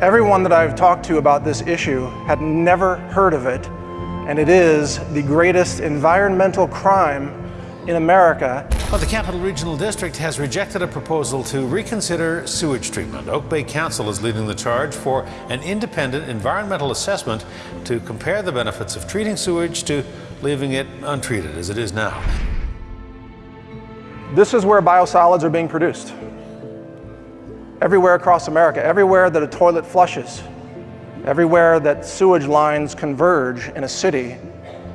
Everyone that I've talked to about this issue had never heard of it, and it is the greatest environmental crime in America. Well, the Capital Regional District has rejected a proposal to reconsider sewage treatment. Oak Bay Council is leading the charge for an independent environmental assessment to compare the benefits of treating sewage to leaving it untreated as it is now. This is where biosolids are being produced everywhere across America, everywhere that a toilet flushes, everywhere that sewage lines converge in a city,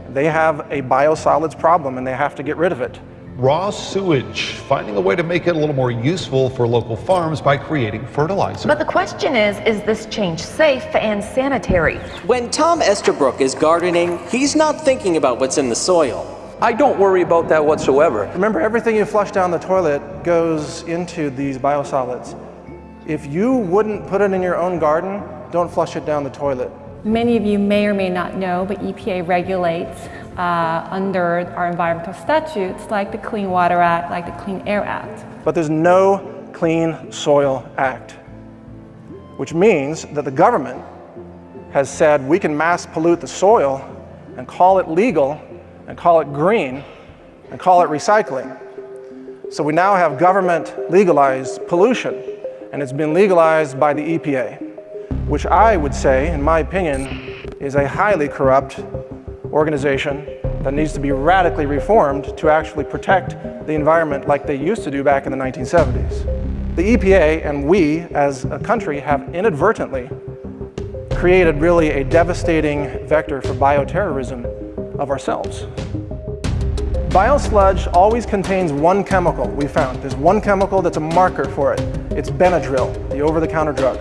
they have a biosolids problem and they have to get rid of it. Raw sewage, finding a way to make it a little more useful for local farms by creating fertilizer. But the question is, is this change safe and sanitary? When Tom Estabrook is gardening, he's not thinking about what's in the soil. I don't worry about that whatsoever. Remember, everything you flush down the toilet goes into these biosolids. If you wouldn't put it in your own garden, don't flush it down the toilet. Many of you may or may not know, but EPA regulates uh, under our environmental statutes like the Clean Water Act, like the Clean Air Act. But there's no Clean Soil Act, which means that the government has said we can mass pollute the soil and call it legal and call it green and call it recycling. So we now have government legalized pollution and it's been legalized by the EPA, which I would say, in my opinion, is a highly corrupt organization that needs to be radically reformed to actually protect the environment like they used to do back in the 1970s. The EPA and we as a country have inadvertently created really a devastating vector for bioterrorism of ourselves. Biosludge always contains one chemical we found. There's one chemical that's a marker for it. It's Benadryl, the over-the-counter drug.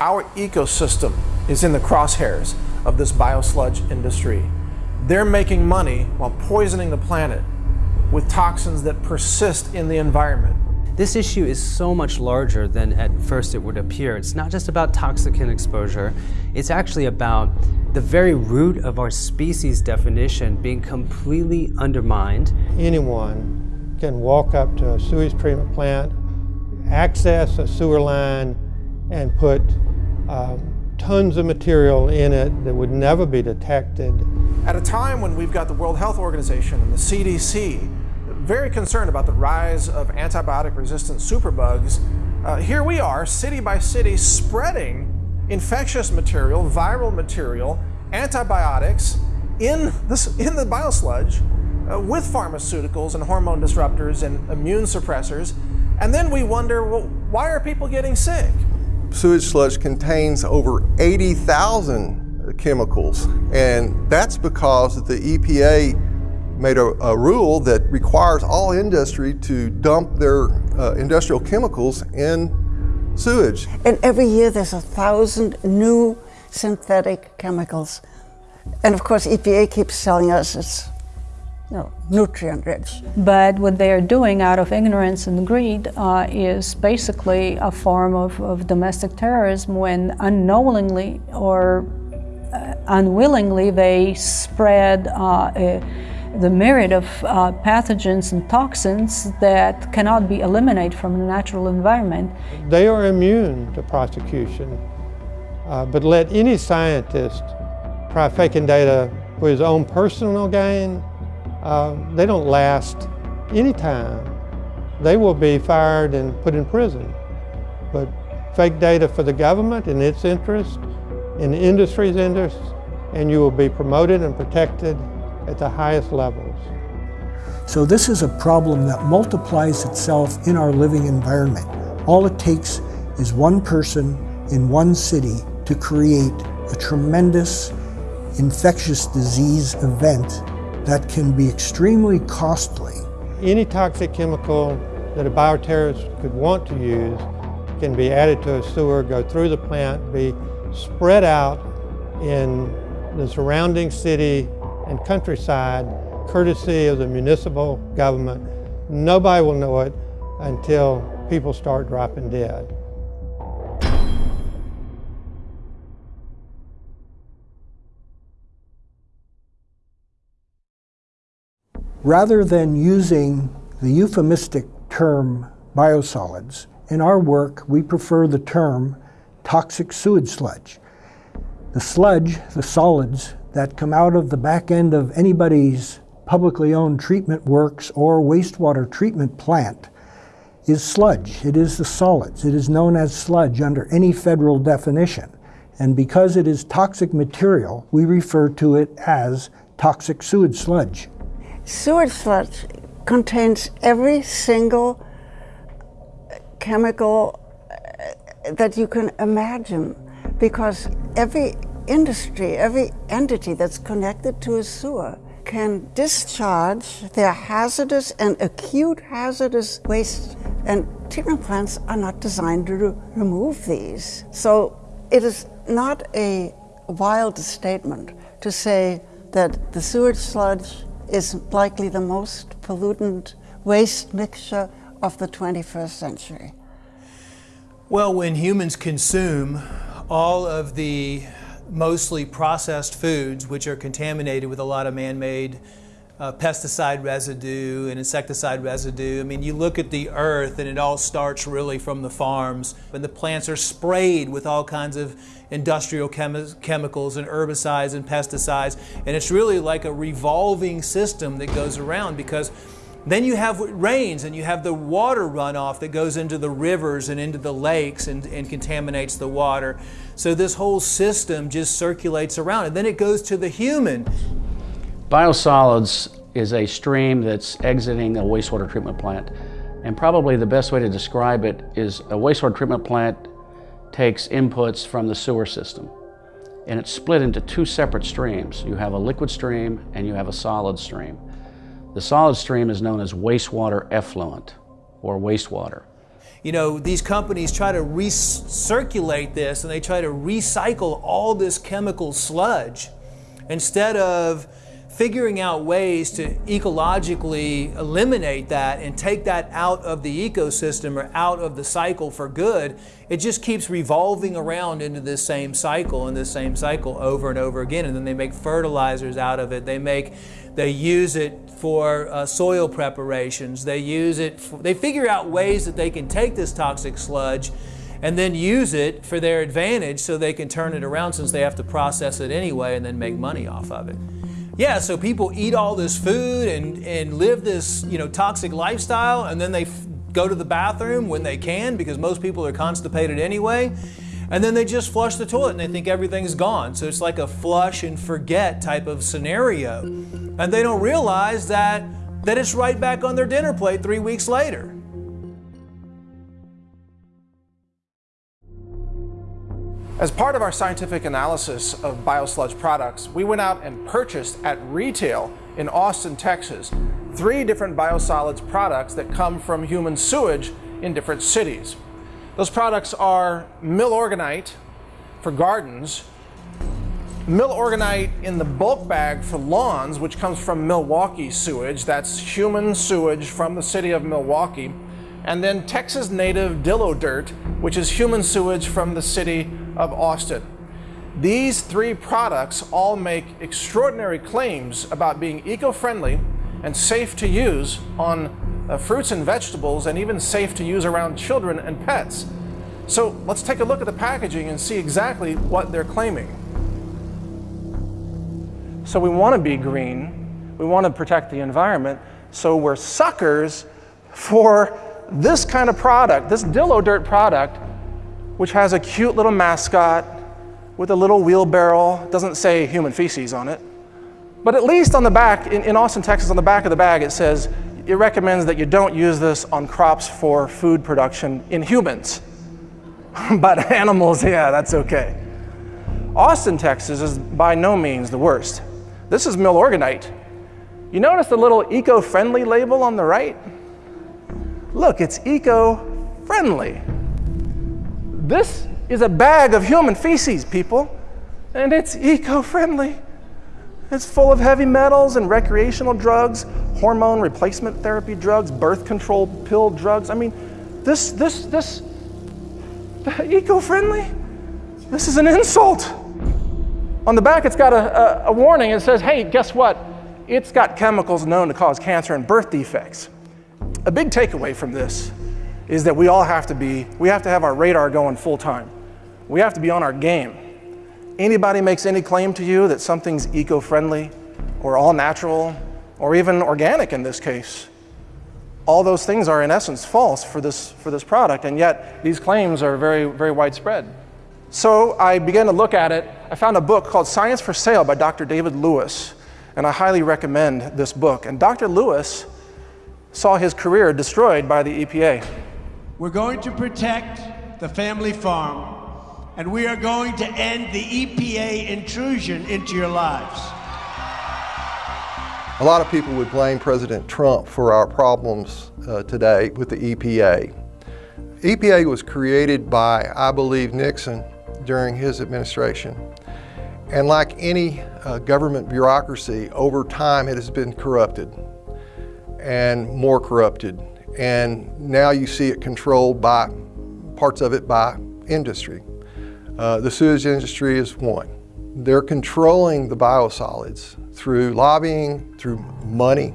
Our ecosystem is in the crosshairs of this biosludge industry. They're making money while poisoning the planet with toxins that persist in the environment. This issue is so much larger than at first it would appear. It's not just about toxicant exposure, it's actually about the very root of our species definition being completely undermined. Anyone can walk up to a sewage treatment plant, access a sewer line, and put um, tons of material in it that would never be detected. At a time when we've got the World Health Organization and the CDC very concerned about the rise of antibiotic-resistant superbugs, uh, here we are, city by city, spreading infectious material, viral material, antibiotics in, this, in the biosludge uh, with pharmaceuticals and hormone disruptors and immune suppressors. And then we wonder, well, why are people getting sick? Sewage sludge contains over 80,000 chemicals, and that's because the EPA made a, a, rule that requires all industry to dump their uh, industrial chemicals in sewage. And every year there's a thousand new synthetic chemicals. And of course EPA keeps telling us it's nutrient rich. But what they are doing out of ignorance and greed uh, is basically a form of, of domestic terrorism when unknowingly or uh, unwillingly they spread uh, the myriad of uh, pathogens and toxins that cannot be eliminated from the natural environment. They are immune to prosecution, uh, but let any scientist try faking data for his own personal gain uh, they don't last any time. They will be fired and put in prison. But fake data for the government in its interest, in the industry's interest, and you will be promoted and protected at the highest levels. So this is a problem that multiplies itself in our living environment. All it takes is one person in one city to create a tremendous infectious disease event that can be extremely costly. Any toxic chemical that a bioterrorist could want to use can be added to a sewer, go through the plant, be spread out in the surrounding city and countryside courtesy of the municipal government. Nobody will know it until people start dropping dead. Rather than using the euphemistic term biosolids, in our work we prefer the term toxic sewage sludge. The sludge, the solids that come out of the back end of anybody's publicly owned treatment works or wastewater treatment plant is sludge. It is the solids. It is known as sludge under any federal definition. And because it is toxic material, we refer to it as toxic sewage sludge. Sewage sludge contains every single chemical uh, that you can imagine because every industry, every entity that's connected to a sewer can discharge their hazardous and acute hazardous waste. And treatment plants are not designed to re remove these. So it is not a wild statement to say that the sewage sludge is likely the most pollutant waste mixture of the 21st century. Well, when humans consume all of the mostly processed foods, which are contaminated with a lot of man-made uh, pesticide residue and insecticide residue. I mean, you look at the earth and it all starts really from the farms. And the plants are sprayed with all kinds of industrial chemi chemicals and herbicides and pesticides. And it's really like a revolving system that goes around because then you have rains and you have the water runoff that goes into the rivers and into the lakes and, and, contaminates the water. So this whole system just circulates around and then it goes to the human. Biosolids is a stream that's exiting a wastewater treatment plant. And probably the best way to describe it is a wastewater treatment plant takes inputs from the sewer system. And it's split into two separate streams. You have a liquid stream and you have a solid stream. The solid stream is known as wastewater effluent or wastewater. You know, these companies try to recirculate this and they try to recycle all this chemical sludge instead of figuring out ways to ecologically eliminate that and take that out of the ecosystem or out of the cycle for good, it just keeps revolving around into this same cycle and this same cycle over and over again. And then they make fertilizers out of it. They make, they use it for uh, soil preparations. They use it, for, they figure out ways that they can take this toxic sludge and then use it for their advantage so they can turn it around since they have to process it anyway and then make money off of it. Yeah, so people eat all this food and, and live this you know toxic lifestyle and then they go to the bathroom when they can because most people are constipated anyway. And then they just flush the toilet and they think everything's gone. So it's like a flush and forget type of scenario. And they don't realize that, that it's right back on their dinner plate three weeks later. As part of our scientific analysis of biosludge products, we went out and purchased at retail in Austin, Texas, three different biosolids products that come from human sewage in different cities. Those products are Milorganite for gardens, Milorganite in the bulk bag for lawns, which comes from Milwaukee sewage. That's human sewage from the city of Milwaukee. And then Texas native Dillo dirt, which is human sewage from the city of Austin. These three products all make extraordinary claims about being eco-friendly and safe to use on uh, fruits and vegetables and even safe to use around children and pets. So let's take a look at the packaging and see exactly what they're claiming. So we want to be green, we want to protect the environment, so we're suckers for this kind of product, this Dillo Dirt product, which has a cute little mascot with a little wheelbarrow, doesn't say human feces on it. But at least on the back, in, in Austin, Texas, on the back of the bag, it says it recommends that you don't use this on crops for food production in humans. but animals, yeah, that's okay. Austin, Texas is by no means the worst. This is Milorganite. You notice the little eco-friendly label on the right? Look, it's eco-friendly. This is a bag of human feces, people, and it's eco-friendly. It's full of heavy metals and recreational drugs, hormone replacement therapy drugs, birth control pill drugs. I mean, this, this, this, eco-friendly? This is an insult. On the back, it's got a, a, a warning. It says, hey, guess what? It's got chemicals known to cause cancer and birth defects. A big takeaway from this is that we all have to be, we have to have our radar going full time. We have to be on our game. Anybody makes any claim to you that something's eco-friendly or all natural or even organic in this case, all those things are in essence false for this, for this product, and yet these claims are very, very widespread. So I began to look at it. I found a book called Science for Sale by Dr. David Lewis, and I highly recommend this book. And Dr. Lewis saw his career destroyed by the EPA. We're going to protect the family farm, and we are going to end the EPA intrusion into your lives. A lot of people would blame President Trump for our problems uh, today with the EPA. EPA was created by, I believe, Nixon during his administration. And like any uh, government bureaucracy, over time it has been corrupted and more corrupted. And now you see it controlled by parts of it by industry. Uh, the sewage industry is one. They're controlling the biosolids through lobbying, through money.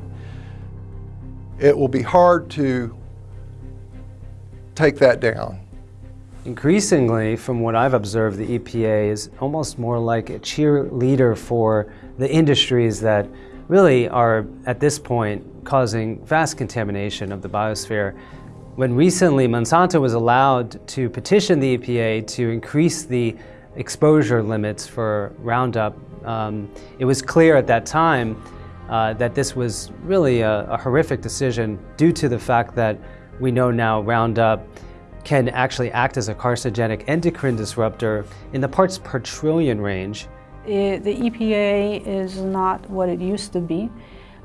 It will be hard to take that down. Increasingly, from what I've observed, the EPA is almost more like a cheerleader for the industries that really are, at this point, causing vast contamination of the biosphere. When recently Monsanto was allowed to petition the EPA to increase the exposure limits for Roundup, um, it was clear at that time uh, that this was really a, a horrific decision due to the fact that we know now Roundup can actually act as a carcinogenic endocrine disruptor in the parts per trillion range. It, the EPA is not what it used to be.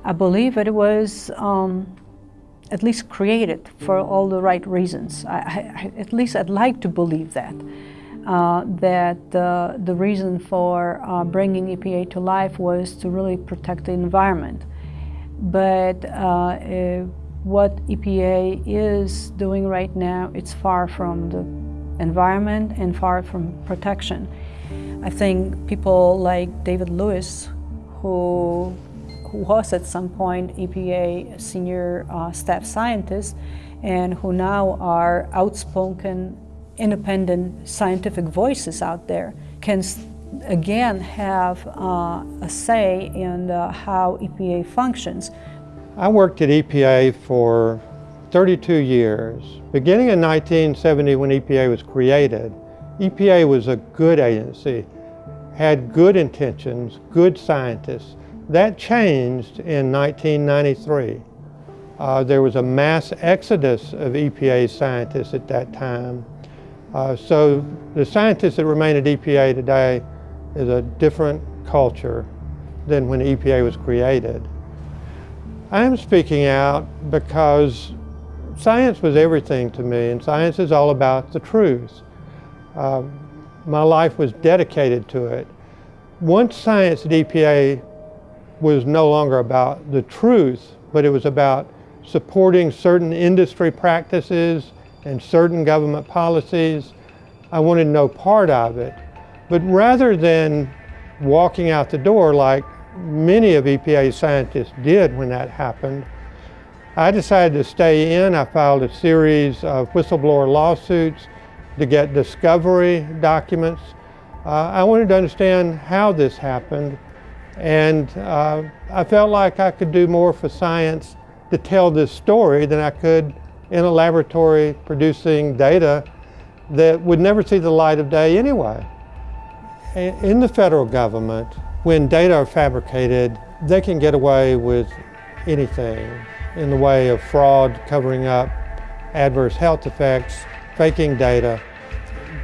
I believe it was um, at least created for all the right reasons. I, I, at least I'd like to believe that. Uh, that uh, the reason for uh, bringing EPA to life was to really protect the environment. But uh, what EPA is doing right now, it's far from the environment and far from protection. I think people like David Lewis, who, who was at some point EPA senior uh, staff scientist, and who now are outspoken, independent scientific voices out there, can again have uh, a say in how EPA functions. I worked at EPA for 32 years. Beginning in 1970 when EPA was created, EPA was a good agency, had good intentions, good scientists. That changed in 1993. Uh, there was a mass exodus of EPA scientists at that time. Uh, so the scientists that remain at EPA today is a different culture than when EPA was created. I'm speaking out because science was everything to me, and science is all about the truth. Uh, my life was dedicated to it. Once science at EPA was no longer about the truth, but it was about supporting certain industry practices and certain government policies, I wanted no part of it. But rather than walking out the door like many of EPA's scientists did when that happened. I decided to stay in. I filed a series of whistleblower lawsuits to get discovery documents. Uh, I wanted to understand how this happened and uh, I felt like I could do more for science to tell this story than I could in a laboratory producing data that would never see the light of day anyway. In the federal government, when data are fabricated, they can get away with anything in the way of fraud, covering up adverse health effects, faking data.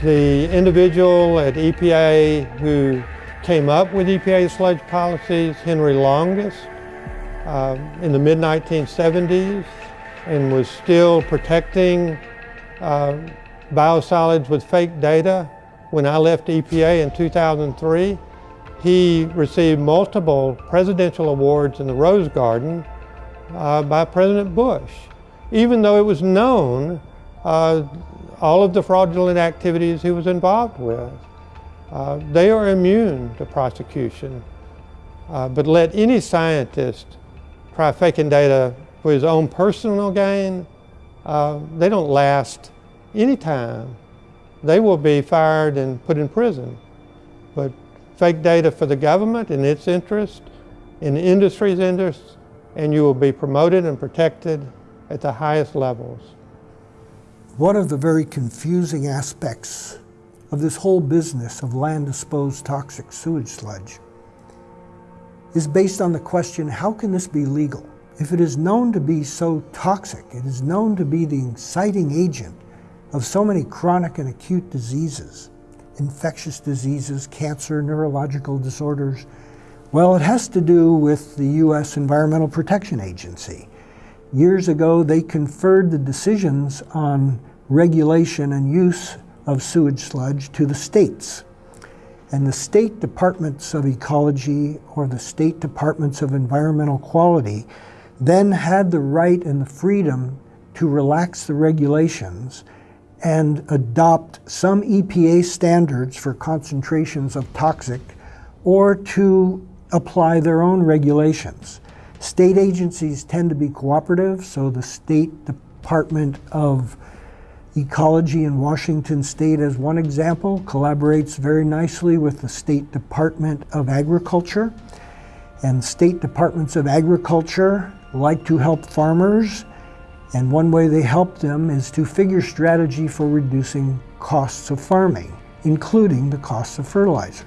The individual at EPA who came up with EPA sludge policies, Henry Longest, uh, in the mid-1970s and was still protecting uh, biosolids with fake data when I left EPA in 2003. He received multiple presidential awards in the Rose Garden uh, by President Bush, even though it was known uh, all of the fraudulent activities he was involved with. Uh, they are immune to prosecution. Uh, but let any scientist try faking data for his own personal gain, uh, they don't last any time. They will be fired and put in prison. But fake data for the government in its interest, in the industry's interest, and you will be promoted and protected at the highest levels. One of the very confusing aspects of this whole business of land disposed toxic sewage sludge is based on the question how can this be legal? If it is known to be so toxic, it is known to be the inciting agent of so many chronic and acute diseases, infectious diseases, cancer, neurological disorders, well, it has to do with the U.S. Environmental Protection Agency. Years ago, they conferred the decisions on regulation and use of sewage sludge to the states. And the state departments of ecology or the state departments of environmental quality then had the right and the freedom to relax the regulations and adopt some EPA standards for concentrations of toxic or to apply their own regulations. State agencies tend to be cooperative, so the State Department of Ecology in Washington State, as one example, collaborates very nicely with the State Department of Agriculture. And state departments of agriculture like to help farmers, and one way they help them is to figure strategy for reducing costs of farming, including the costs of fertilizers.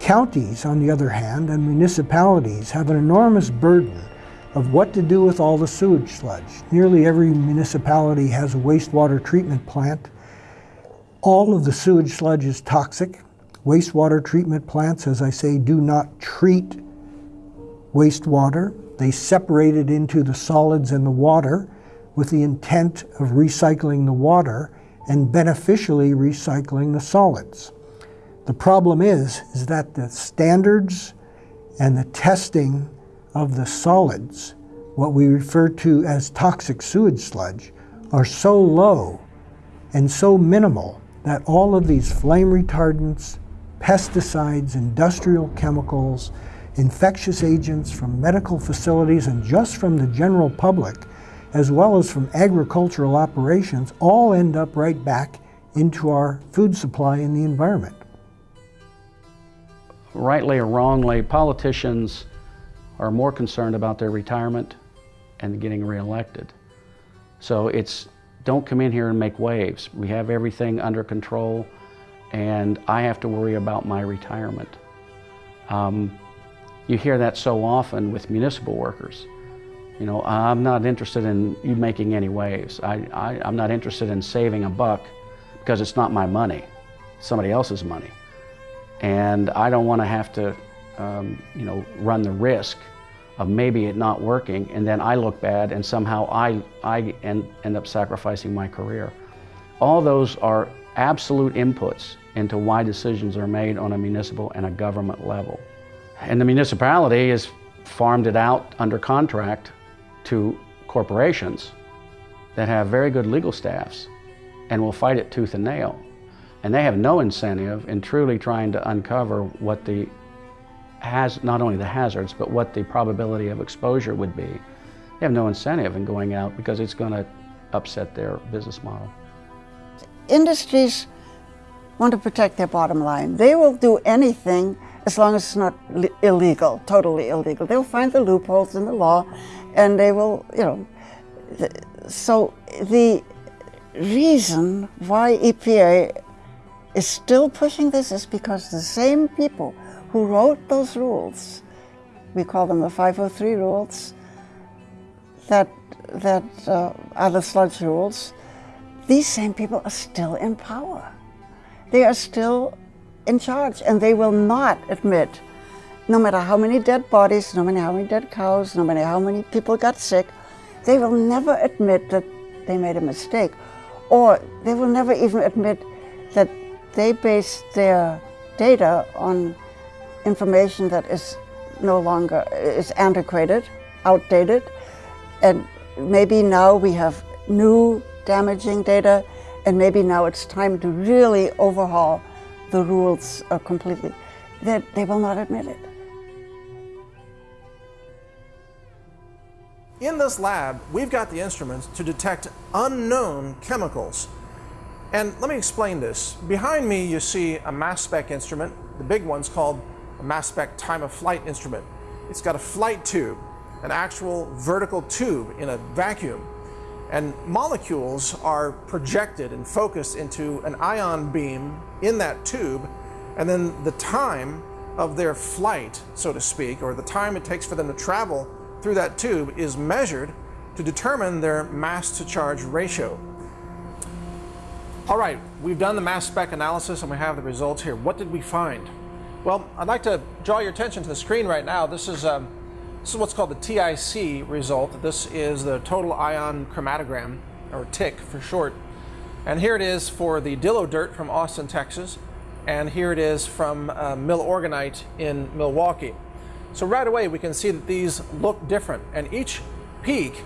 Counties, on the other hand, and municipalities have an enormous burden of what to do with all the sewage sludge. Nearly every municipality has a wastewater treatment plant. All of the sewage sludge is toxic. Wastewater treatment plants, as I say, do not treat wastewater. They separate it into the solids and the water with the intent of recycling the water and beneficially recycling the solids. The problem is, is that the standards and the testing of the solids, what we refer to as toxic sewage sludge, are so low and so minimal that all of these flame retardants, pesticides, industrial chemicals, infectious agents from medical facilities and just from the general public, as well as from agricultural operations, all end up right back into our food supply and the environment. Rightly or wrongly, politicians are more concerned about their retirement and getting reelected. So it's don't come in here and make waves. We have everything under control and I have to worry about my retirement. Um, you hear that so often with municipal workers. You know, I'm not interested in you making any waves. I, I, I'm not interested in saving a buck because it's not my money, somebody else's money and I don't want to have to, um, you know, run the risk of maybe it not working, and then I look bad, and somehow I, I end, end up sacrificing my career. All those are absolute inputs into why decisions are made on a municipal and a government level. And the municipality has farmed it out under contract to corporations that have very good legal staffs and will fight it tooth and nail. And they have no incentive in truly trying to uncover what the has not only the hazards, but what the probability of exposure would be. They have no incentive in going out because it's going to upset their business model. Industries want to protect their bottom line. They will do anything as long as it's not illegal, totally illegal. They'll find the loopholes in the law and they will, you know. So the reason why EPA is still pushing this is because the same people who wrote those rules, we call them the 503 rules, that, that uh, are the sludge rules, these same people are still in power. They are still in charge and they will not admit, no matter how many dead bodies, no matter how many dead cows, no matter how many people got sick, they will never admit that they made a mistake. Or they will never even admit that they based their data on information that is no longer, is antiquated, outdated, and maybe now we have new damaging data, and maybe now it's time to really overhaul the rules uh, completely, that they will not admit it. In this lab, we've got the instruments to detect unknown chemicals. And let me explain this. Behind me, you see a mass spec instrument. The big one's called mass spec time of flight instrument. It's got a flight tube, an actual vertical tube in a vacuum. And molecules are projected and focused into an ion beam in that tube, and then the time of their flight, so to speak, or the time it takes for them to travel through that tube is measured to determine their mass to charge ratio. All right, we've done the mass spec analysis and we have the results here. What did we find? Well, I'd like to draw your attention to the screen right now. This is, um, this is what's called the TIC result. This is the total ion chromatogram, or TIC for short. And here it is for the Dillo Dirt from Austin, Texas. And here it is from uh, Milorganite in Milwaukee. So right away we can see that these look different and each peak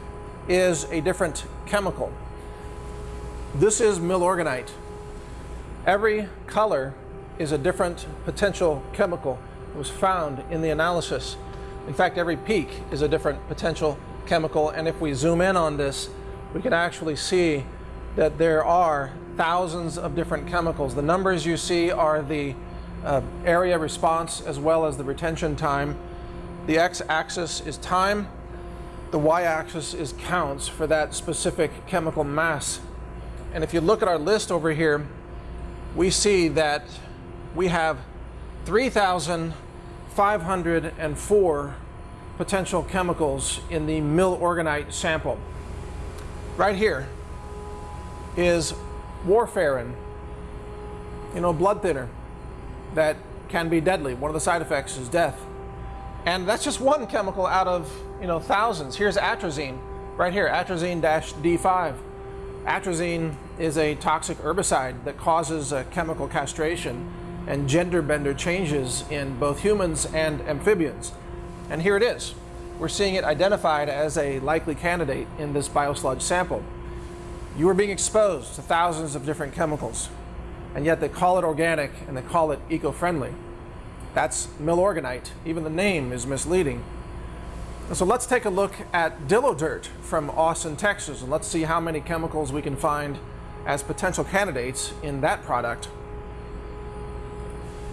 is a different chemical. This is Milorganite. Every color is a different potential chemical that was found in the analysis. In fact, every peak is a different potential chemical, and if we zoom in on this, we can actually see that there are thousands of different chemicals. The numbers you see are the uh, area response as well as the retention time. The x-axis is time, the y-axis is counts for that specific chemical mass. And if you look at our list over here, we see that we have 3,504 potential chemicals in the Milorganite sample. Right here is warfarin, you know, blood thinner that can be deadly. One of the side effects is death. And that's just one chemical out of, you know, thousands. Here's atrazine, right here, atrazine-D5. Atrazine is a toxic herbicide that causes a chemical castration and gender bender changes in both humans and amphibians. And here it is. We're seeing it identified as a likely candidate in this biosludge sample. You are being exposed to thousands of different chemicals, and yet they call it organic and they call it eco-friendly. That's milorganite. Even the name is misleading. So let's take a look at Dillo Dirt from Austin, Texas, and let's see how many chemicals we can find as potential candidates in that product.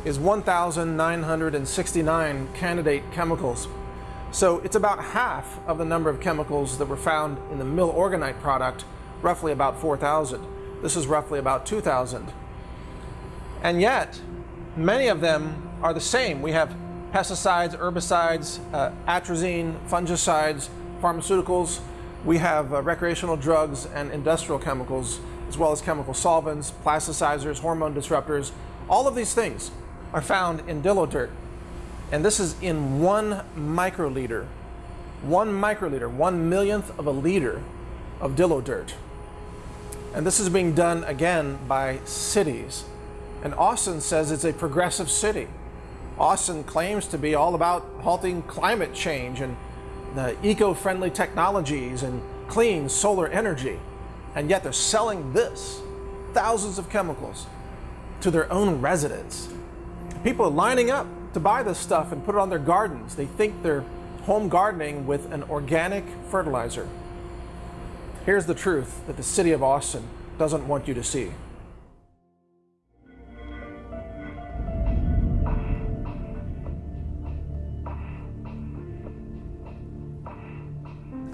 Is 1,969 candidate chemicals. So it's about half of the number of chemicals that were found in the Milorganite product, roughly about 4,000. This is roughly about 2,000. And yet, many of them are the same. We have pesticides, herbicides, uh, atrazine, fungicides, pharmaceuticals. We have uh, recreational drugs and industrial chemicals, as well as chemical solvents, plasticizers, hormone disruptors. All of these things are found in Dillo Dirt. And this is in one microliter. One microliter, one millionth of a liter of Dillo Dirt. And this is being done again by cities. And Austin says it's a progressive city. Austin claims to be all about halting climate change and the eco-friendly technologies and clean solar energy. And yet they're selling this, thousands of chemicals, to their own residents. People are lining up to buy this stuff and put it on their gardens. They think they're home gardening with an organic fertilizer. Here's the truth that the city of Austin doesn't want you to see.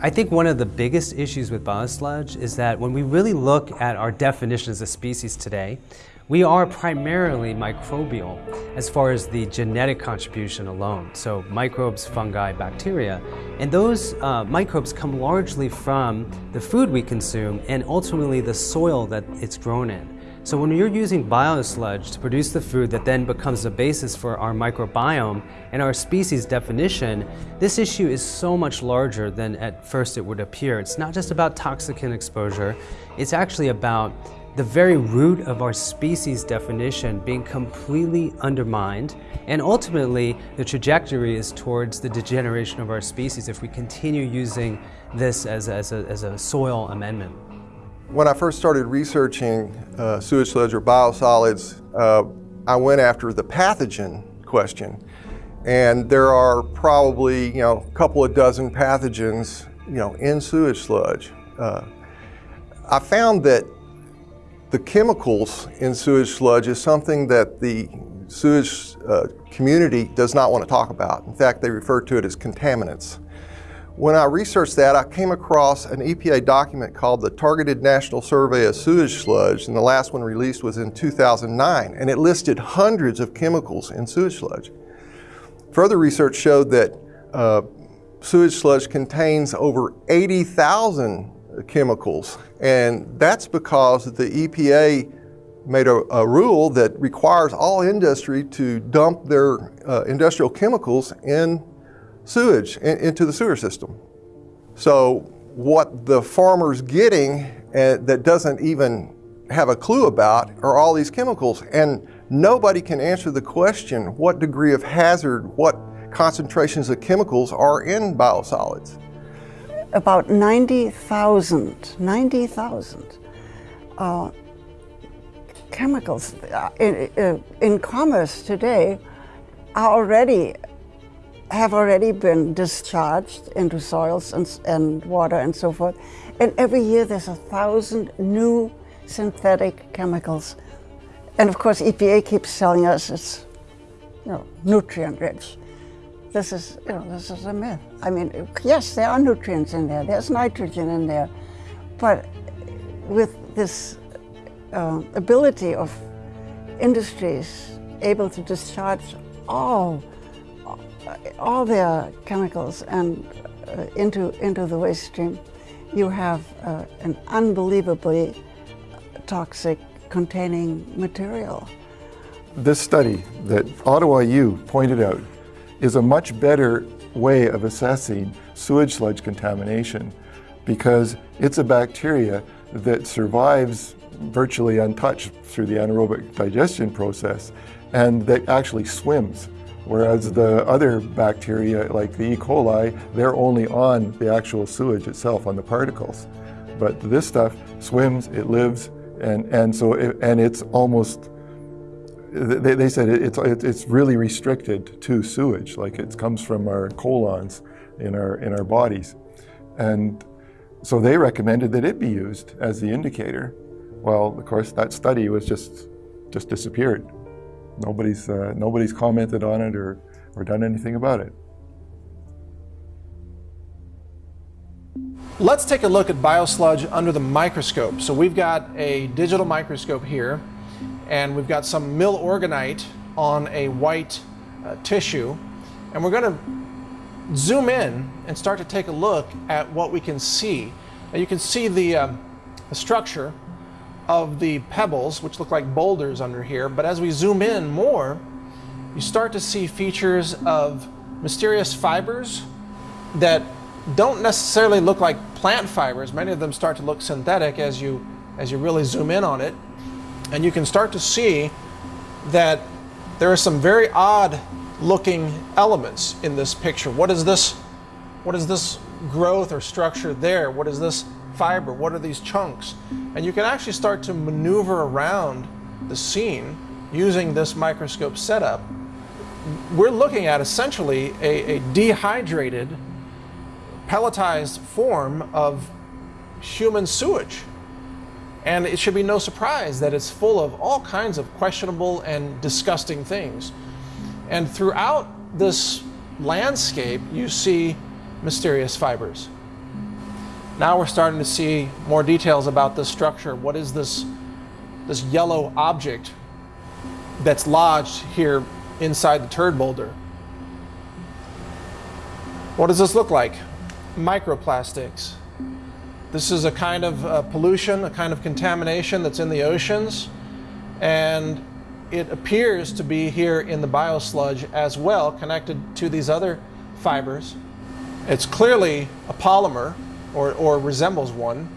I think one of the biggest issues with biosludge is that when we really look at our definition as a species today, we are primarily microbial as far as the genetic contribution alone. So microbes, fungi, bacteria. And those uh, microbes come largely from the food we consume and ultimately the soil that it's grown in. So when you're using biosludge to produce the food that then becomes the basis for our microbiome and our species definition, this issue is so much larger than at first it would appear. It's not just about toxicant exposure, it's actually about the very root of our species definition being completely undermined and ultimately the trajectory is towards the degeneration of our species if we continue using this as, as, a, as a soil amendment. When I first started researching uh, sewage sludge or biosolids, uh, I went after the pathogen question. And there are probably, you know, a couple of dozen pathogens, you know, in sewage sludge. Uh, I found that the chemicals in sewage sludge is something that the sewage uh, community does not want to talk about. In fact, they refer to it as contaminants. When I researched that, I came across an EPA document called the Targeted National Survey of Sewage Sludge, and the last one released was in 2009, and it listed hundreds of chemicals in sewage sludge. Further research showed that uh, sewage sludge contains over 80,000 chemicals, and that's because the EPA made a, a, rule that requires all industry to dump their uh, industrial chemicals in sewage, in, into the sewer system. So what the farmer's getting uh, that doesn't even have a clue about are all these chemicals. And nobody can answer the question, what degree of hazard, what concentrations of chemicals are in biosolids? About 90,000, 90,000 uh, chemicals uh, in, uh, in commerce today are already have already been discharged into soils and, and water and so forth. And every year there's a thousand new synthetic chemicals. And of course EPA keeps telling us it's you know, nutrient rich. This is, you know, this is a myth. I mean, yes, there are nutrients in there. There's nitrogen in there. But with this uh, ability of industries able to discharge all all their chemicals and uh, into into the waste stream, you have uh, an unbelievably toxic containing material. This study that Ottawa U pointed out is a much better way of assessing sewage sludge contamination because it's a bacteria that survives virtually untouched through the anaerobic digestion process and that actually swims. Whereas the other bacteria, like the E. coli, they're only on the actual sewage itself, on the particles. But this stuff swims, it lives, and, and so it, and it's almost, they, they said it's, it's really restricted to sewage, like it comes from our colons in our, in our bodies. And so they recommended that it be used as the indicator. Well, of course, that study was just, just disappeared. Nobody's, uh, nobody's commented on it or, or done anything about it. Let's take a look at biosludge under the microscope. So we've got a digital microscope here, and we've got some Milorganite on a white uh, tissue, and we're going to zoom in and start to take a look at what we can see. Now you can see the, um, the structure of the pebbles, which look like boulders under here, but as we zoom in more, you start to see features of mysterious fibers that don't necessarily look like plant fibers. Many of them start to look synthetic as you, as you really zoom in on it. And you can start to see that there are some very odd looking elements in this picture. What is this, what is this growth or structure there? What is this fiber? What are these chunks? And you can actually start to maneuver around the scene using this microscope setup. We're looking at essentially a, a dehydrated, pelletized form of human sewage. And it should be no surprise that it's full of all kinds of questionable and disgusting things. And throughout this landscape, you see mysterious fibers. Now we're starting to see more details about this structure. What is this, this yellow object that's lodged here inside the turd boulder? What does this look like? Microplastics. This is a kind of uh, pollution, a kind of contamination that's in the oceans, and it appears to be here in the biosludge as well, connected to these other fibers. It's clearly a polymer, or, or resembles one.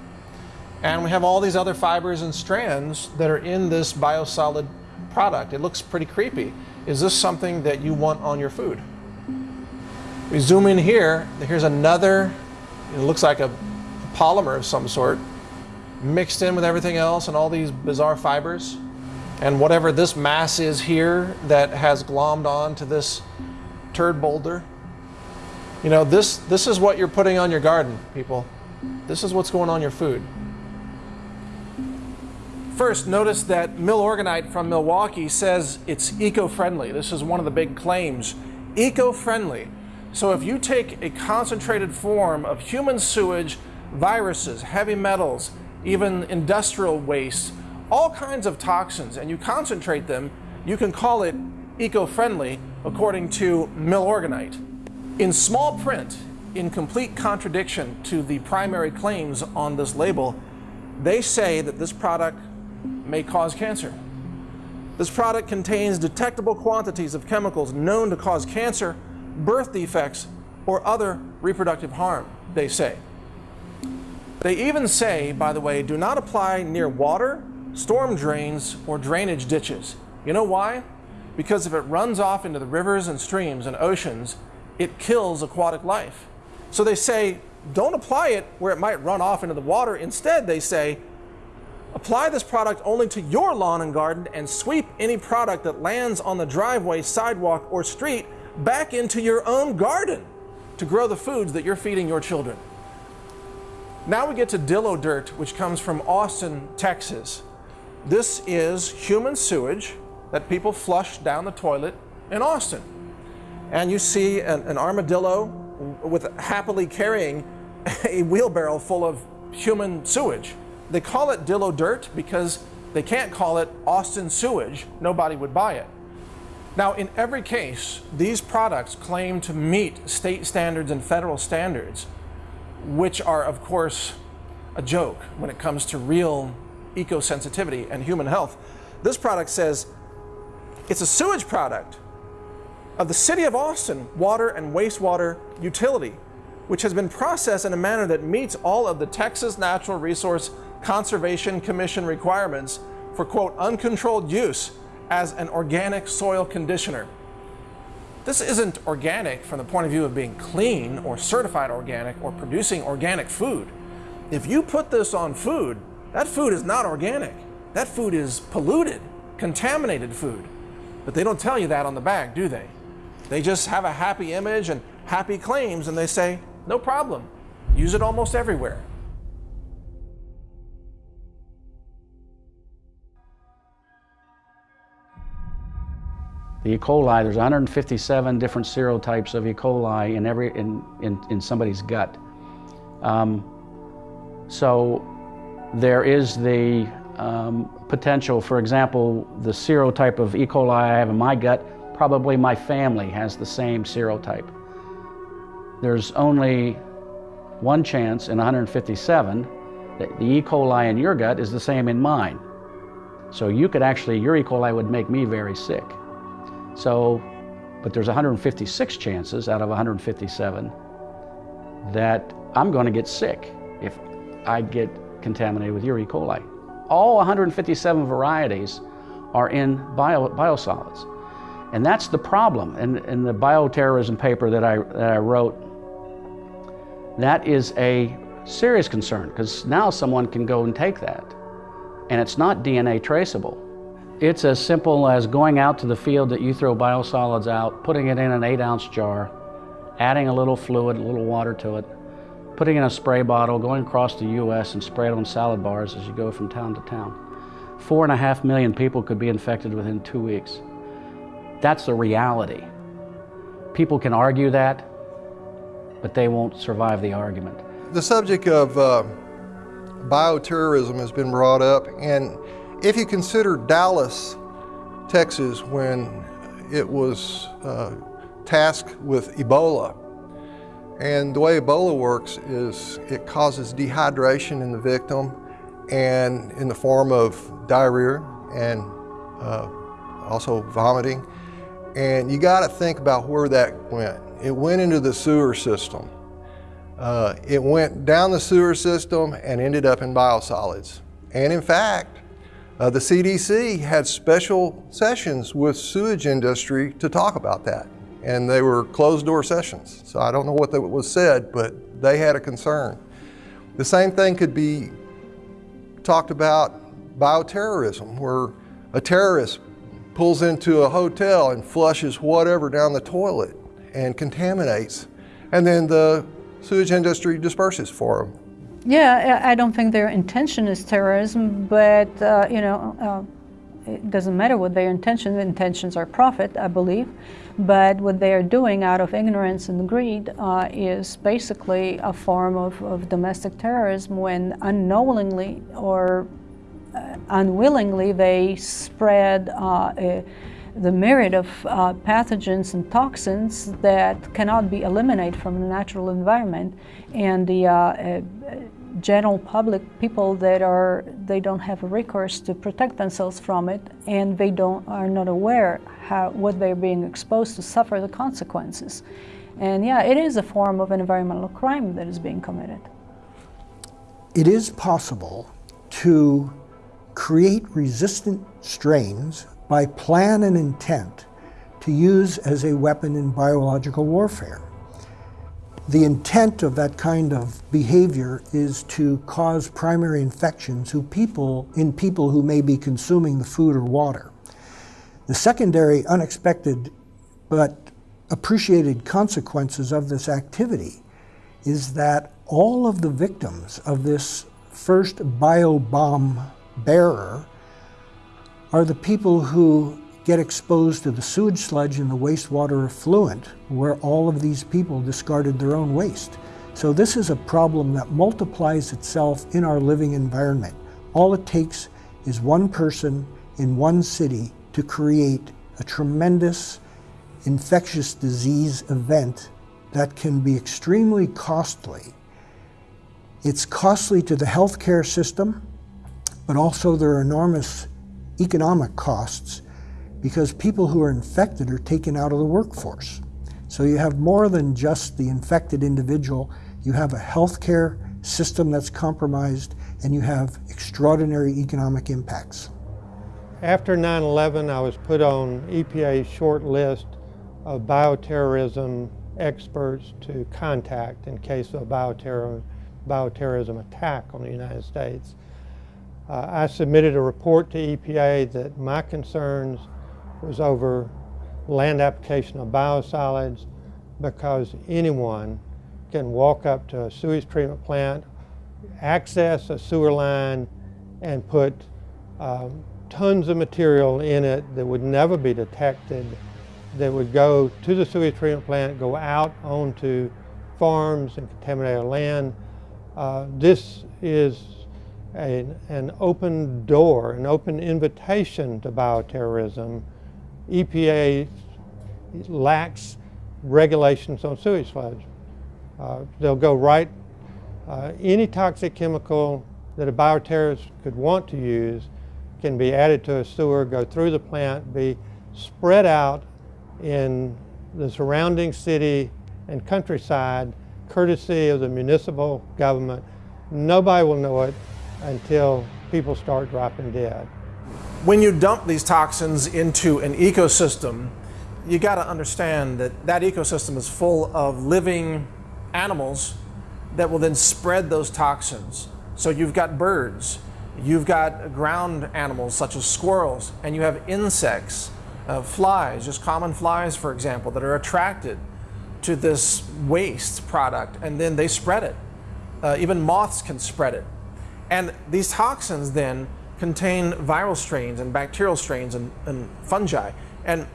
And we have all these other fibers and strands that are in this biosolid product. It looks pretty creepy. Is this something that you want on your food? We zoom in here, here's another, it looks like a, a polymer of some sort. mixed in with everything else and all these bizarre fibers. And whatever this mass is here that has glommed on to this turd boulder, you know, this, this is what you're putting on your garden, people. This is what's going on your food. First, notice that Milorganite from Milwaukee says it's eco-friendly. This is one of the big claims. Eco-friendly. So if you take a concentrated form of human sewage, viruses, heavy metals, even industrial waste, all kinds of toxins, and you concentrate them, you can call it eco-friendly according to Milorganite. In small print, in complete contradiction to the primary claims on this label, they say that this product may cause cancer. This product contains detectable quantities of chemicals known to cause cancer, birth defects, or other reproductive harm, they say. They even say, by the way, do not apply near water, storm drains, or drainage ditches. You know why? Because if it runs off into the rivers and streams and oceans, it kills aquatic life. So they say, don't apply it where it might run off into the water. Instead, they say, apply this product only to your lawn and garden and sweep any product that lands on the driveway, sidewalk, or street back into your own garden to grow the foods that you're feeding your children. Now we get to Dillo Dirt, which comes from Austin, Texas. This is human sewage that people flush down the toilet in Austin. And you see an, an armadillo with happily carrying a wheelbarrow full of human sewage. They call it Dillo Dirt because they can't call it Austin sewage. Nobody would buy it. Now, in every case, these products claim to meet state standards and federal standards, which are, of course, a joke when it comes to real eco-sensitivity and human health. This product says it's a sewage product of the City of Austin water and wastewater utility, which has been processed in a manner that meets all of the Texas Natural Resource Conservation Commission requirements for, quote, uncontrolled use as an organic soil conditioner. This isn't organic from the point of view of being clean or certified organic or producing organic food. If you put this on food, that food is not organic. That food is polluted, contaminated food. But they don't tell you that on the bag, do they? They just have a happy image and happy claims and they say, no problem, use it almost everywhere. The E. coli, there's 157 different serotypes of E. coli in, every, in, in, in somebody's gut. Um, so there is the um, potential, for example, the serotype of E. coli I have in my gut, probably my family has the same serotype. There's only one chance in 157 that the E. coli in your gut is the same in mine. So you could actually, your E. coli would make me very sick. So, but there's 156 chances out of 157 that I'm going to get sick if I get contaminated with your E. coli. All 157 varieties are in bio, biosolids. And that's the problem. And in the bioterrorism paper that I, that I wrote, that is a serious concern because now someone can go and take that. And it's not DNA traceable. It's as simple as going out to the field that you throw biosolids out, putting it in an eight ounce jar, adding a little fluid, a little water to it, putting in a spray bottle, going across the US and spray it on salad bars as you go from town to town. Four and a half million people could be infected within two weeks. That's the reality. People can argue that, but they won't survive the argument. The subject of uh, bioterrorism has been brought up, and if you consider Dallas, Texas, when it was uh, tasked with Ebola, and the way Ebola works is it causes dehydration in the victim and in the form of diarrhea and uh, also vomiting. And you got to think about where that went. It went into the sewer system. Uh, it went down the sewer system and ended up in biosolids. And in fact, uh, the CDC had special sessions with sewage industry to talk about that. And they were closed door sessions. So I don't know what was said, but they had a concern. The same thing could be talked about bioterrorism, where a terrorist pulls into a hotel and flushes whatever down the toilet and contaminates, and then the sewage industry disperses for them. Yeah, I don't think their intention is terrorism, but uh, you know, uh, it doesn't matter what their intention. The intentions are profit, I believe. But what they are doing out of ignorance and greed uh, is basically a form of, of domestic terrorism when unknowingly or uh, unwillingly they spread uh, the myriad of uh, pathogens and toxins that cannot be eliminated from the natural environment. And the uh, uh, general public, people that are, they don't have a recourse to protect themselves from it, and they don't, are not aware how, what they're being exposed to suffer the consequences. And yeah, it is a form of an environmental crime that is being committed. It is possible to create resistant strains by plan and intent to use as a weapon in biological warfare. The intent of that kind of behavior is to cause primary infections who people, in people who may be consuming the food or water. The secondary, unexpected, but appreciated consequences of this activity is that all of the victims of this first biobomb bearer are the people who get exposed to the sewage sludge and the wastewater effluent where all of these people discarded their own waste. So this is a problem that multiplies itself in our living environment. All it takes is one person in one city to create a tremendous infectious disease event that can be extremely costly. It's costly to the healthcare system, but also there are enormous economic costs because people who are infected are taken out of the workforce. So you have more than just the infected individual, you have a healthcare system that's compromised, and you have extraordinary economic impacts. After 9-11, I was put on EPA's short list of bioterrorism experts to contact in case of a bioterror, bioterrorism attack on the United States. Uh, I submitted a report to EPA that my concerns was over land application of biosolids because anyone can walk up to a sewage treatment plant, access a sewer line, and put um, tons of material in it that would never be detected, that would go to the sewage treatment plant, go out onto farms and contaminate our land. Uh, this is a, an open door, an open invitation to bioterrorism EPA lacks regulations on sewage sludge. Uh, they'll go right, uh, any toxic chemical that a bioterrorist could want to use can be added to a sewer, go through the plant, be spread out in the surrounding city and countryside courtesy of the municipal government. Nobody will know it until people start dropping dead when you dump these toxins into an ecosystem, you got to understand that that ecosystem is full of living animals that will then spread those toxins. So you've got birds, you've got ground animals such as squirrels, and you have insects, uh, flies, just common flies, for example, that are attracted to this waste product, and then they spread it. Uh, even moths can spread it. And these toxins then contain viral strains and bacterial strains and, and fungi. And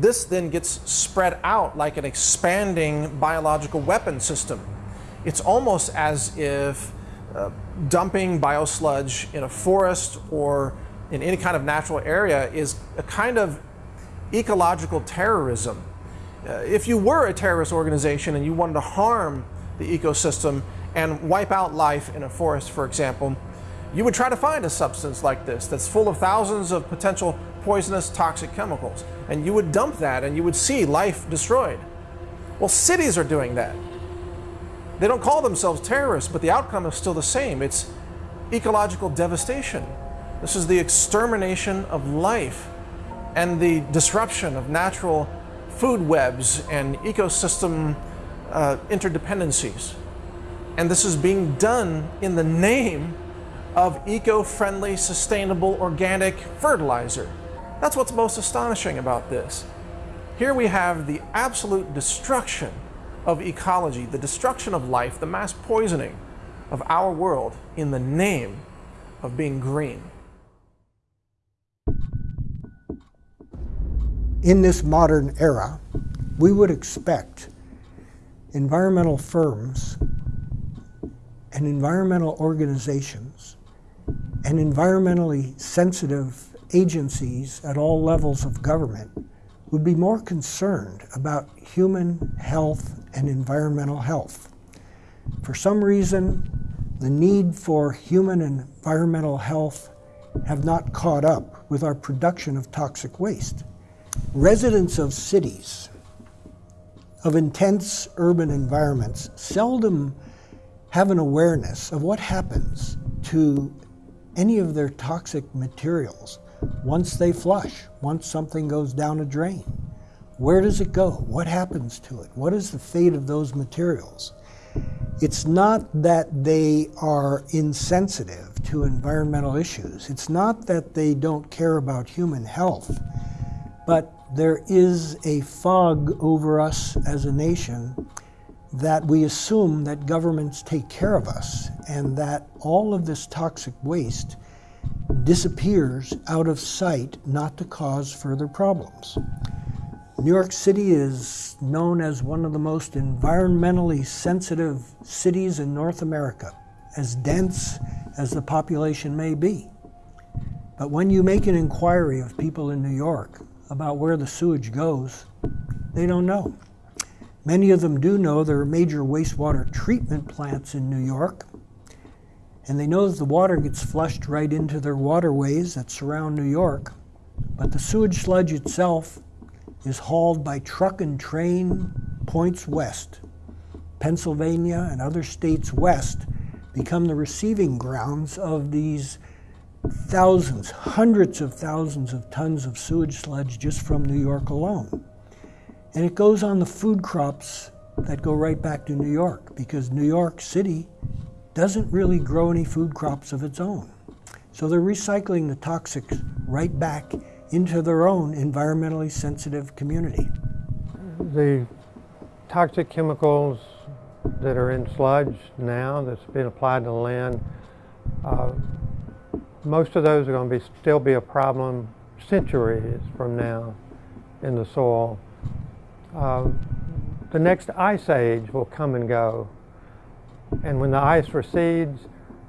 this then gets spread out like an expanding biological weapon system. It's almost as if uh, dumping biosludge in a forest or in any kind of natural area is a kind of ecological terrorism. Uh, if you were a terrorist organization and you wanted to harm the ecosystem and wipe out life in a forest, for example, you would try to find a substance like this that's full of thousands of potential poisonous toxic chemicals, and you would dump that and you would see life destroyed. Well, cities are doing that. They don't call themselves terrorists, but the outcome is still the same. It's ecological devastation. This is the extermination of life and the disruption of natural food webs and ecosystem uh, interdependencies. And this is being done in the name of eco-friendly, sustainable, organic fertilizer. That's what's most astonishing about this. Here we have the absolute destruction of ecology, the destruction of life, the mass poisoning of our world in the name of being green. In this modern era, we would expect environmental firms and environmental organizations and environmentally sensitive agencies at all levels of government would be more concerned about human health and environmental health. For some reason, the need for human and environmental health have not caught up with our production of toxic waste. Residents of cities, of intense urban environments, seldom have an awareness of what happens to any of their toxic materials once they flush, once something goes down a drain. Where does it go? What happens to it? What is the fate of those materials? It's not that they are insensitive to environmental issues. It's not that they don't care about human health. But there is a fog over us as a nation that we assume that governments take care of us and that all of this toxic waste disappears out of sight not to cause further problems. New York City is known as one of the most environmentally sensitive cities in North America, as dense as the population may be. But when you make an inquiry of people in New York about where the sewage goes, they don't know. Many of them do know there are major wastewater treatment plants in New York, and they know that the water gets flushed right into their waterways that surround New York, but the sewage sludge itself is hauled by truck and train points west. Pennsylvania and other states west become the receiving grounds of these thousands, hundreds of thousands of tons of sewage sludge just from New York alone. And it goes on the food crops that go right back to New York because New York City doesn't really grow any food crops of its own. So they're recycling the toxics right back into their own environmentally sensitive community. The toxic chemicals that are in sludge now that's been applied to the land, uh, most of those are going to be still be a problem centuries from now in the soil. Uh, the next ice age will come and go. And when the ice recedes,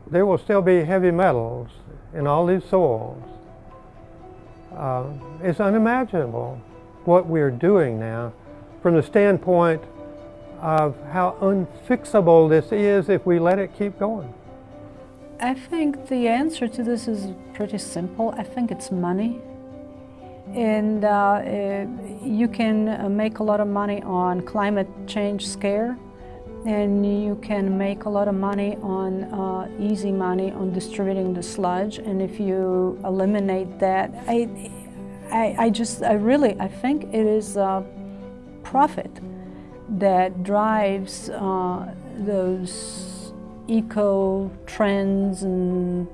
there will still be heavy metals in all these soils. Uh, it's unimaginable what we're doing now from the standpoint of how unfixable this is if we let it keep going. I think the answer to this is pretty simple. I think it's money. And uh, uh, you can make a lot of money on climate change scare, and you can make a lot of money on uh, easy money on distributing the sludge. And if you eliminate that, I, I, I just, I really, I think it is a profit that drives uh, those eco trends and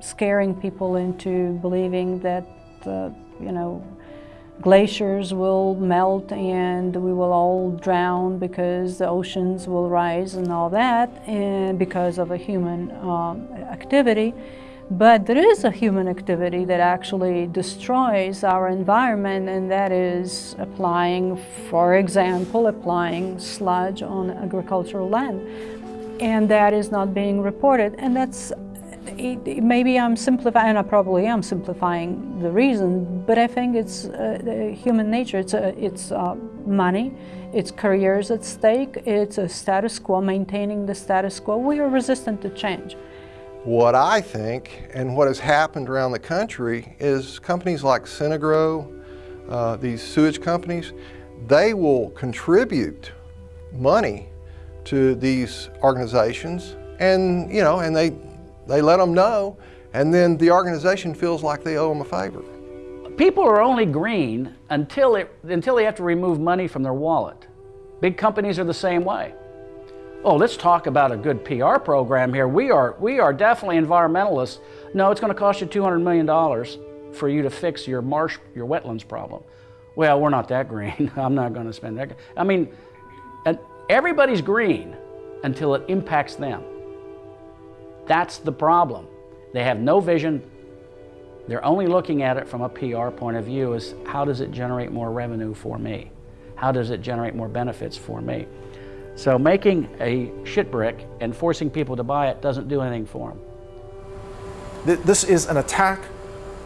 scaring people into believing that, uh, you know, glaciers will melt and we will all drown because the oceans will rise and all that and because of a human um, activity. But there is a human activity that actually destroys our environment and that is applying, for example, applying sludge on agricultural land. And that is not being reported and that's maybe I'm simplifying, and I probably am simplifying the reason, but I think it's uh, human nature. It's, uh, it's uh, money, it's careers at stake, it's a status quo, maintaining the status quo. We are resistant to change. What I think and what has happened around the country is companies like Synagro, uh, these sewage companies, they will contribute money to these organizations and, you know, and they they let them know, and then the organization feels like they owe them a favor. People are only green until, it, until they have to remove money from their wallet. Big companies are the same way. oh, let's talk about a good PR program here. We are, we are definitely environmentalists. No, it's going to cost you $200 million for you to fix your marsh, your wetlands problem. Well, we're not that green. I'm not going to spend that. I mean, everybody's green until it impacts them. That's the problem. They have no vision. They're only looking at it from a PR point of view is how does it generate more revenue for me? How does it generate more benefits for me? So making a shit brick and forcing people to buy it doesn't do anything for them. This is an attack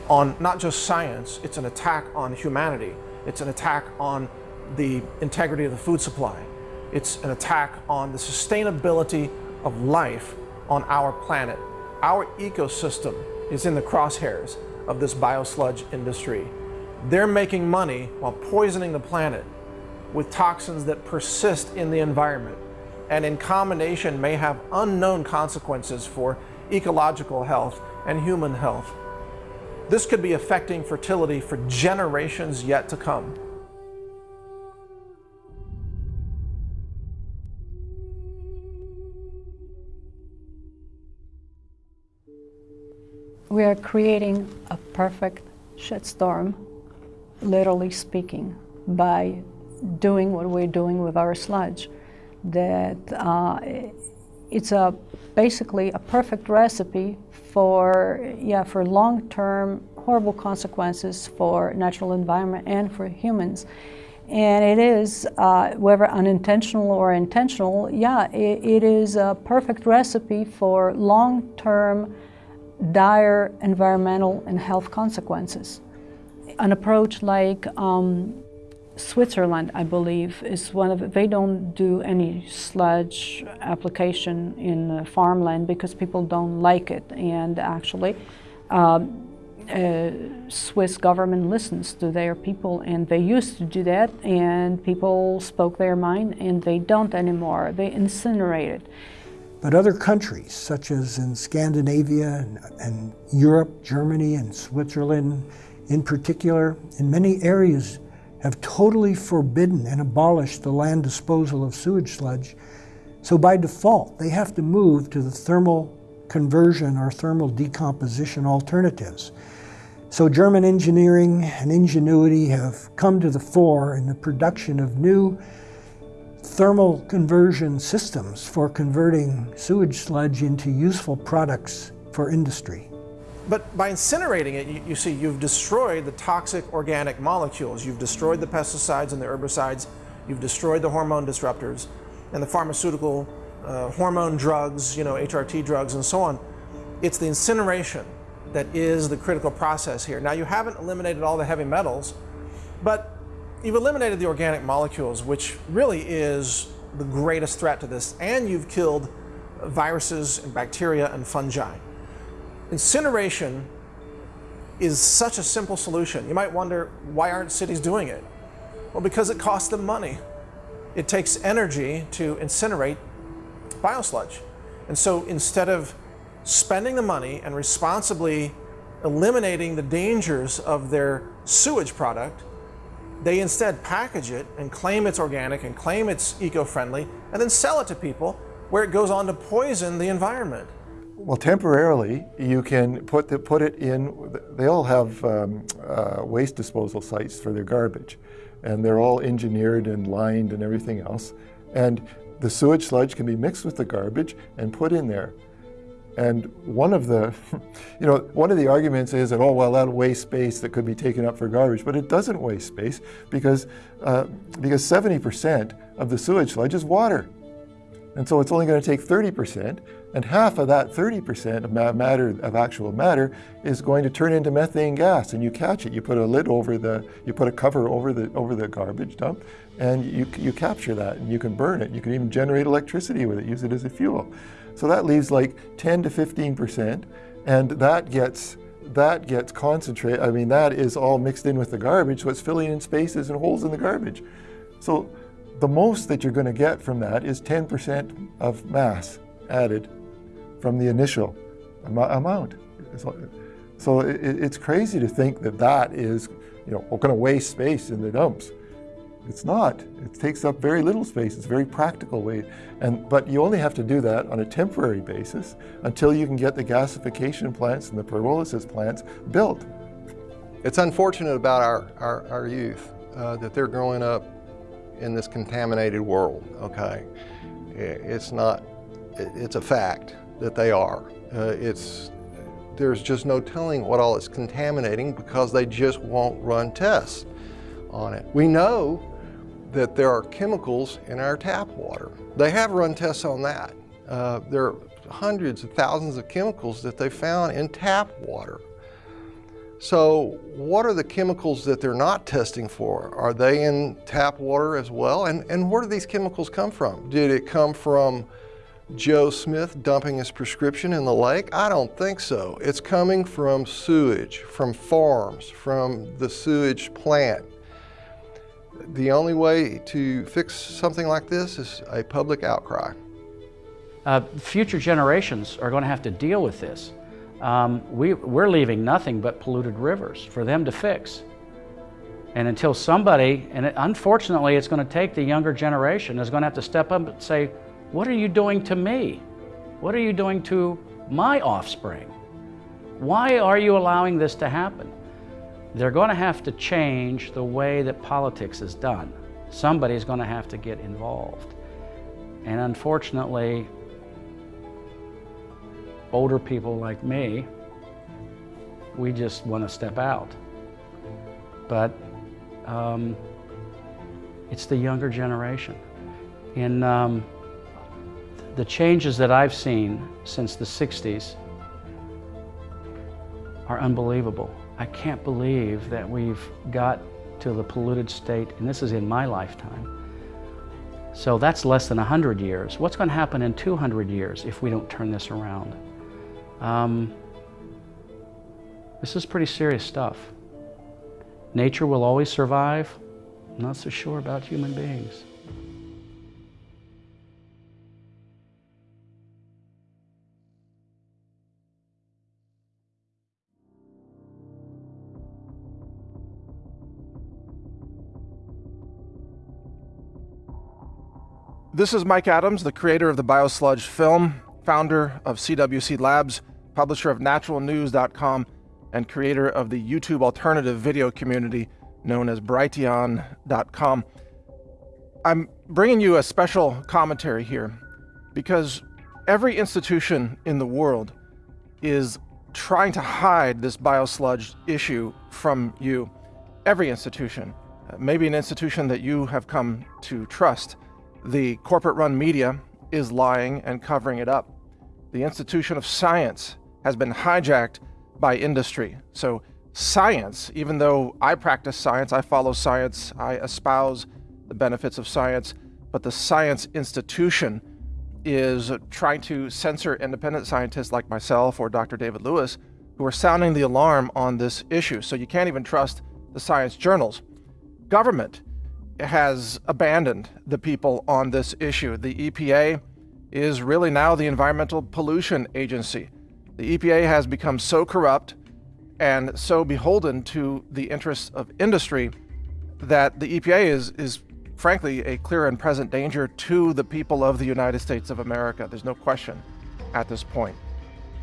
on not just science, it's an attack on humanity. It's an attack on the integrity of the food supply. It's an attack on the sustainability of life on our planet. Our ecosystem is in the crosshairs of this biosludge industry. They're making money while poisoning the planet with toxins that persist in the environment and in combination may have unknown consequences for ecological health and human health. This could be affecting fertility for generations yet to come. We are creating a perfect shitstorm, literally speaking, by doing what we're doing with our sludge. That uh, it's a basically a perfect recipe for yeah for long-term horrible consequences for natural environment and for humans. And it is, uh, whether unintentional or intentional, yeah, it, it is a perfect recipe for long-term dire environmental and health consequences. An approach like um, Switzerland, I believe, is one of they don't do any sludge application in farmland because people don't like it. And actually, um, uh, Swiss government listens to their people, and they used to do that, and people spoke their mind, and they don't anymore. They incinerate it. But other countries, such as in Scandinavia and, and Europe, Germany, and Switzerland in particular, in many areas have totally forbidden and abolished the land disposal of sewage sludge. So by default, they have to move to the thermal conversion or thermal decomposition alternatives. So German engineering and ingenuity have come to the fore in the production of new thermal conversion systems for converting sewage sludge into useful products for industry. But by incinerating it, you, you, see, you've destroyed the toxic organic molecules. You've destroyed the pesticides and the herbicides. You've destroyed the hormone disruptors and the pharmaceutical uh, hormone drugs, you know, HRT drugs and so on. It's the incineration that is the critical process here. Now, you haven't eliminated all the heavy metals, but you've eliminated the organic molecules, which really is the greatest threat to this, and you've killed viruses and bacteria and fungi. Incineration is such a simple solution. You might wonder, why aren't cities doing it? Well, because it costs them money. It takes energy to incinerate biosludge. And so instead of spending the money and responsibly eliminating the dangers of their sewage product, they instead package it and claim it's organic and claim it's eco-friendly and then sell it to people where it goes on to poison the environment. Well, temporarily, you can put, the, put it in, they all have um, uh, waste disposal sites for their garbage. And they're all engineered and lined and everything else. And the sewage sludge can be mixed with the garbage and put in there. And one of the, you know, one of the arguments is that, oh, well, that'll waste space that could be taken up for garbage, but it doesn't waste space because, uh, because 70% of the sewage sludge is water. And so it's only going to take 30%, and half of that 30% of matter, of actual matter, is going to turn into methane gas, and you catch it. You put a lid over the, you put a cover over the, over the garbage dump, and you, you capture that, and you can burn it. You can even generate electricity with it, use it as a fuel. So that leaves like 10 to 15%, and that gets that gets concentrated. I mean, that is all mixed in with the garbage, so it's filling in spaces and holes in the garbage. So the most that you're going to get from that is 10% of mass added from the initial am amount. So it, it's crazy to think that that is, you know, going to waste space in the dumps. It's not. It takes up very little space. It's a very practical way. And, but you only have to do that on a temporary basis until you can get the gasification plants and the pyrolysis plants built. It's unfortunate about our, our, our youth uh, that they're growing up in this contaminated world, okay? It's not, it's a fact that they are. Uh, it's, there's just no telling what all is contaminating because they just won't run tests on it. We know that there are chemicals in our tap water. They have run tests on that. Uh, there are hundreds of thousands of chemicals that they found in tap water. So what are the chemicals that they're not testing for? Are they in tap water as well? And, and where do these chemicals come from? Did it come from Joe Smith dumping his prescription in the lake? I don't think so. It's coming from sewage, from farms, from the sewage plant. The only way to fix something like this is a public outcry. Uh, future generations are going to have to deal with this. Um, we, we're leaving nothing but polluted rivers for them to fix. And until somebody, and it, unfortunately it's going to take the younger generation, is going to have to step up and say, what are you doing to me? What are you doing to my offspring? Why are you allowing this to happen? They're going to have to change the way that politics is done. Somebody's going to have to get involved. And unfortunately, older people like me, we just want to step out. But um, it's the younger generation. In um, the changes that I've seen since the 60s are unbelievable. I can't believe that we've got to the polluted state, and this is in my lifetime. So that's less than 100 years. What's going to happen in 200 years if we don't turn this around? Um, this is pretty serious stuff. Nature will always survive. I'm not so sure about human beings. This is Mike Adams, the creator of the Biosludge film, founder of CWC Labs, publisher of naturalnews.com, and creator of the YouTube alternative video community known as Brighteon.com. I'm bringing you a special commentary here because every institution in the world is trying to hide this biosludge issue from you. Every institution, uh, maybe an institution that you have come to trust. The corporate run media is lying and covering it up. The institution of science has been hijacked by industry. So, science, even though I practice science, I follow science, I espouse the benefits of science, but the science institution is trying to censor independent scientists like myself or Dr. David Lewis who are sounding the alarm on this issue. So, you can't even trust the science journals. Government has abandoned the people on this issue. The EPA is really now the Environmental Pollution Agency. The EPA has become so corrupt and so beholden to the interests of industry that the EPA is, is frankly a clear and present danger to the people of the United States of America. There's no question at this point.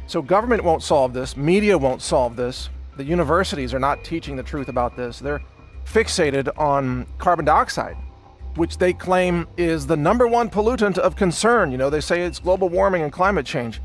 So government won't solve this, media won't solve this, the universities are not teaching the truth about this. They're fixated on carbon dioxide, which they claim is the number one pollutant of concern. You know, they say it's global warming and climate change.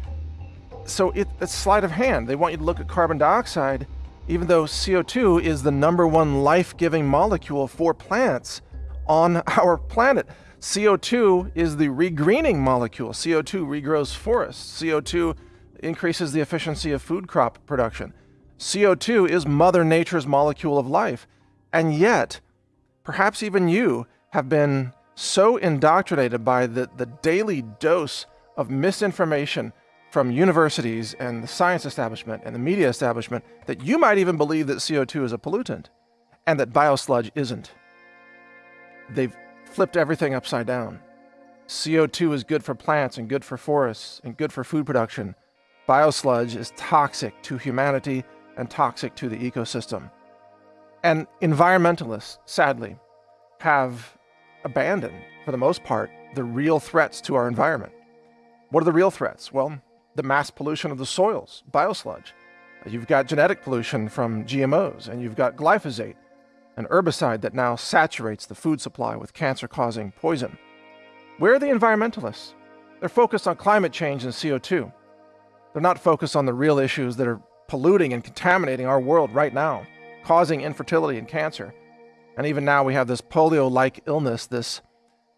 So it, it's sleight of hand. They want you to look at carbon dioxide, even though CO2 is the number one life giving molecule for plants on our planet. CO2 is the regreening molecule. CO2 regrows forests. CO2 increases the efficiency of food crop production. CO2 is Mother Nature's molecule of life. And yet, perhaps even you have been so indoctrinated by the, the daily dose of misinformation from universities and the science establishment and the media establishment that you might even believe that CO2 is a pollutant and that biosludge isn't. They've flipped everything upside down. CO2 is good for plants and good for forests and good for food production. Biosludge is toxic to humanity and toxic to the ecosystem. And environmentalists, sadly, have abandoned, for the most part, the real threats to our environment. What are the real threats? Well, the mass pollution of the soils, biosludge. You've got genetic pollution from GMOs, and you've got glyphosate, an herbicide that now saturates the food supply with cancer causing poison. Where are the environmentalists? They're focused on climate change and CO2. They're not focused on the real issues that are polluting and contaminating our world right now, causing infertility and cancer. And even now we have this polio-like illness, this,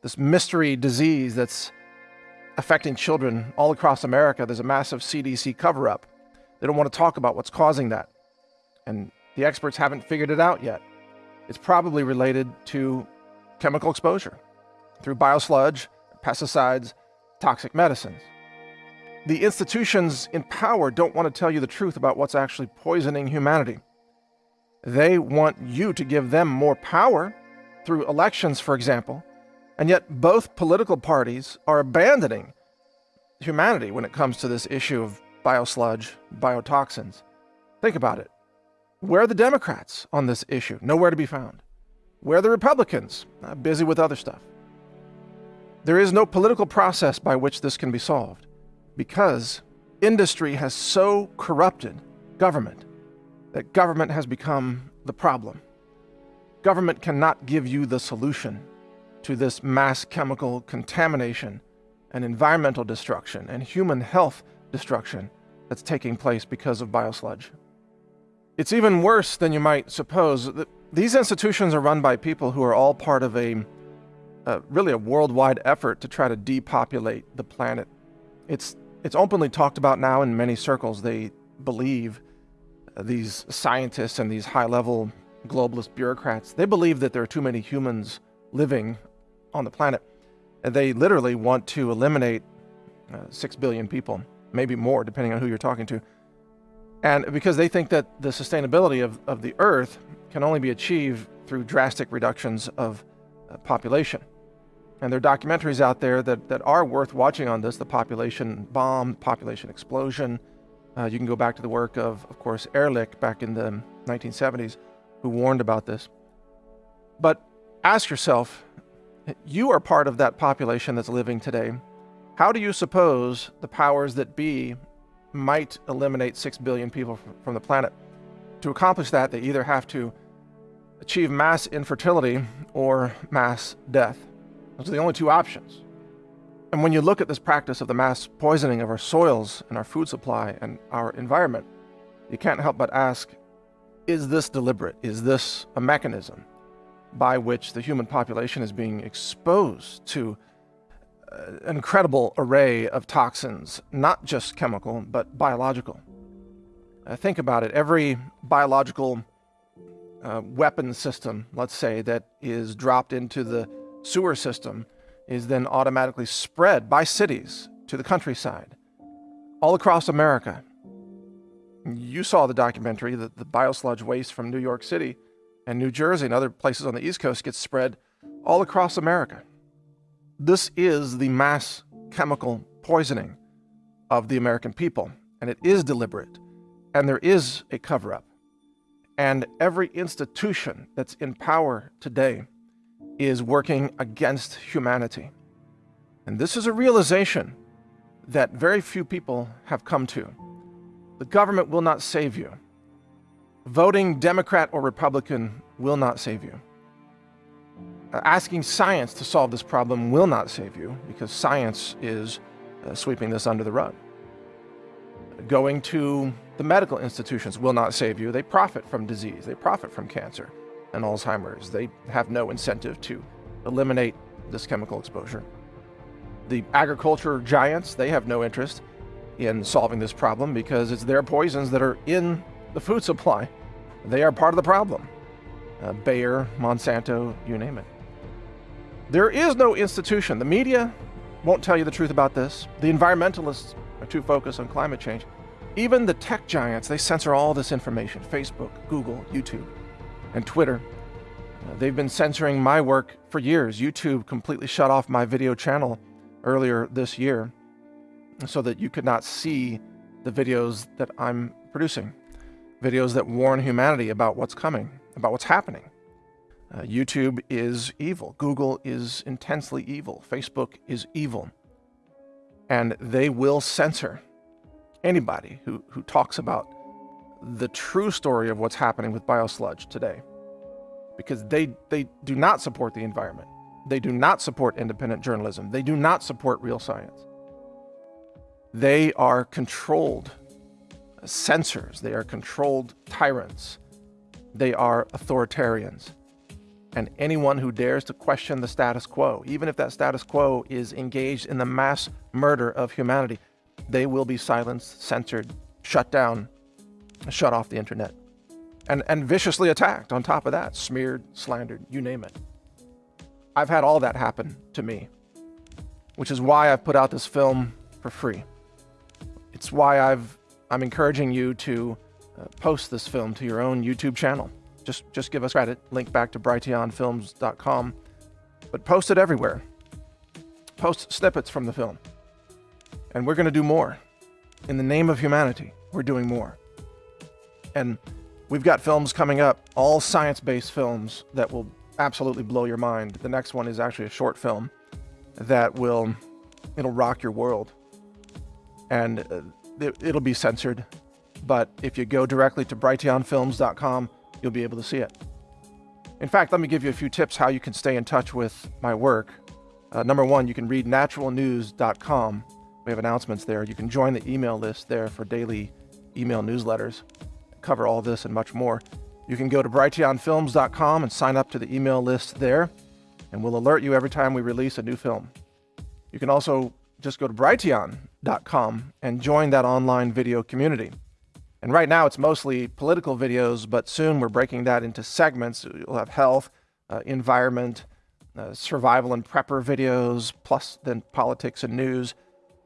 this mystery disease that's affecting children all across America. There's a massive CDC cover-up. They don't want to talk about what's causing that. And the experts haven't figured it out yet. It's probably related to chemical exposure through biosludge, pesticides, toxic medicines. The institutions in power don't want to tell you the truth about what's actually poisoning humanity. They want you to give them more power through elections, for example, and yet both political parties are abandoning humanity when it comes to this issue of biosludge, biotoxins. Think about it. Where are the Democrats on this issue? Nowhere to be found. Where are the Republicans? Uh, busy with other stuff. There is no political process by which this can be solved because industry has so corrupted government that government has become the problem. Government cannot give you the solution to this mass chemical contamination and environmental destruction and human health destruction that's taking place because of biosludge. It's even worse than you might suppose. These institutions are run by people who are all part of a, uh, really a worldwide effort to try to depopulate the planet. It's, it's openly talked about now in many circles. They believe, these scientists and these high-level globalist bureaucrats, they believe that there are too many humans living on the planet. And they literally want to eliminate uh, 6 billion people, maybe more, depending on who you're talking to. And because they think that the sustainability of, of the Earth can only be achieved through drastic reductions of uh, population. And there are documentaries out there that, that are worth watching on this, the population bomb, population explosion. Uh, you can go back to the work of, of course, Ehrlich back in the 1970s, who warned about this. But ask yourself, you are part of that population that's living today. How do you suppose the powers that be might eliminate 6 billion people from the planet. To accomplish that, they either have to achieve mass infertility or mass death. Those are the only two options. And when you look at this practice of the mass poisoning of our soils and our food supply and our environment, you can't help but ask, is this deliberate? Is this a mechanism by which the human population is being exposed to an incredible array of toxins, not just chemical, but biological. Uh, think about it. Every biological uh, weapon system, let's say, that is dropped into the sewer system is then automatically spread by cities to the countryside, all across America. You saw the documentary that the biosludge waste from New York City and New Jersey and other places on the East Coast gets spread all across America. This is the mass chemical poisoning of the American people, and it is deliberate, and there is a cover up. And every institution that's in power today is working against humanity. And this is a realization that very few people have come to. The government will not save you. Voting Democrat or Republican will not save you. Uh, asking science to solve this problem will not save you because science is uh, sweeping this under the rug. Going to the medical institutions will not save you. They profit from disease. They profit from cancer and Alzheimer's. They have no incentive to eliminate this chemical exposure. The agriculture giants, they have no interest in solving this problem because it's their poisons that are in the food supply. They are part of the problem. Uh, Bayer, Monsanto, you name it. There is no institution. The media won't tell you the truth about this. The environmentalists are too focused on climate change. Even the tech giants, they censor all this information. Facebook, Google, YouTube, and Twitter. Uh, they've been censoring my work for years. YouTube completely shut off my video channel earlier this year so that you could not see the videos that I'm producing. Videos that warn humanity about what's coming, about what's happening. Uh, YouTube is evil. Google is intensely evil. Facebook is evil. And they will censor anybody who, who talks about the true story of what's happening with biosludge today. Because they, they do not support the environment. They do not support independent journalism. They do not support real science. They are controlled censors. They are controlled tyrants. They are authoritarians. And anyone who dares to question the status quo, even if that status quo is engaged in the mass murder of humanity, they will be silenced, censored, shut down, shut off the internet, and, and viciously attacked on top of that, smeared, slandered, you name it. I've had all that happen to me, which is why I've put out this film for free. It's why I've, I'm encouraging you to uh, post this film to your own YouTube channel. Just, just give us credit, link back to brighteonfilms.com, but post it everywhere. Post snippets from the film. And we're going to do more. In the name of humanity, we're doing more. And we've got films coming up, all science-based films that will absolutely blow your mind. The next one is actually a short film that will, it'll rock your world. And uh, it, it'll be censored. But if you go directly to brighteonfilms.com, you'll be able to see it. In fact, let me give you a few tips how you can stay in touch with my work. Uh, number one, you can read naturalnews.com. We have announcements there. You can join the email list there for daily email newsletters. Cover all this and much more. You can go to brighteonfilms.com and sign up to the email list there, and we'll alert you every time we release a new film. You can also just go to brighteon.com and join that online video community. And right now it's mostly political videos, but soon we're breaking that into segments. You'll have health, uh, environment, uh, survival and prepper videos, plus then politics and news.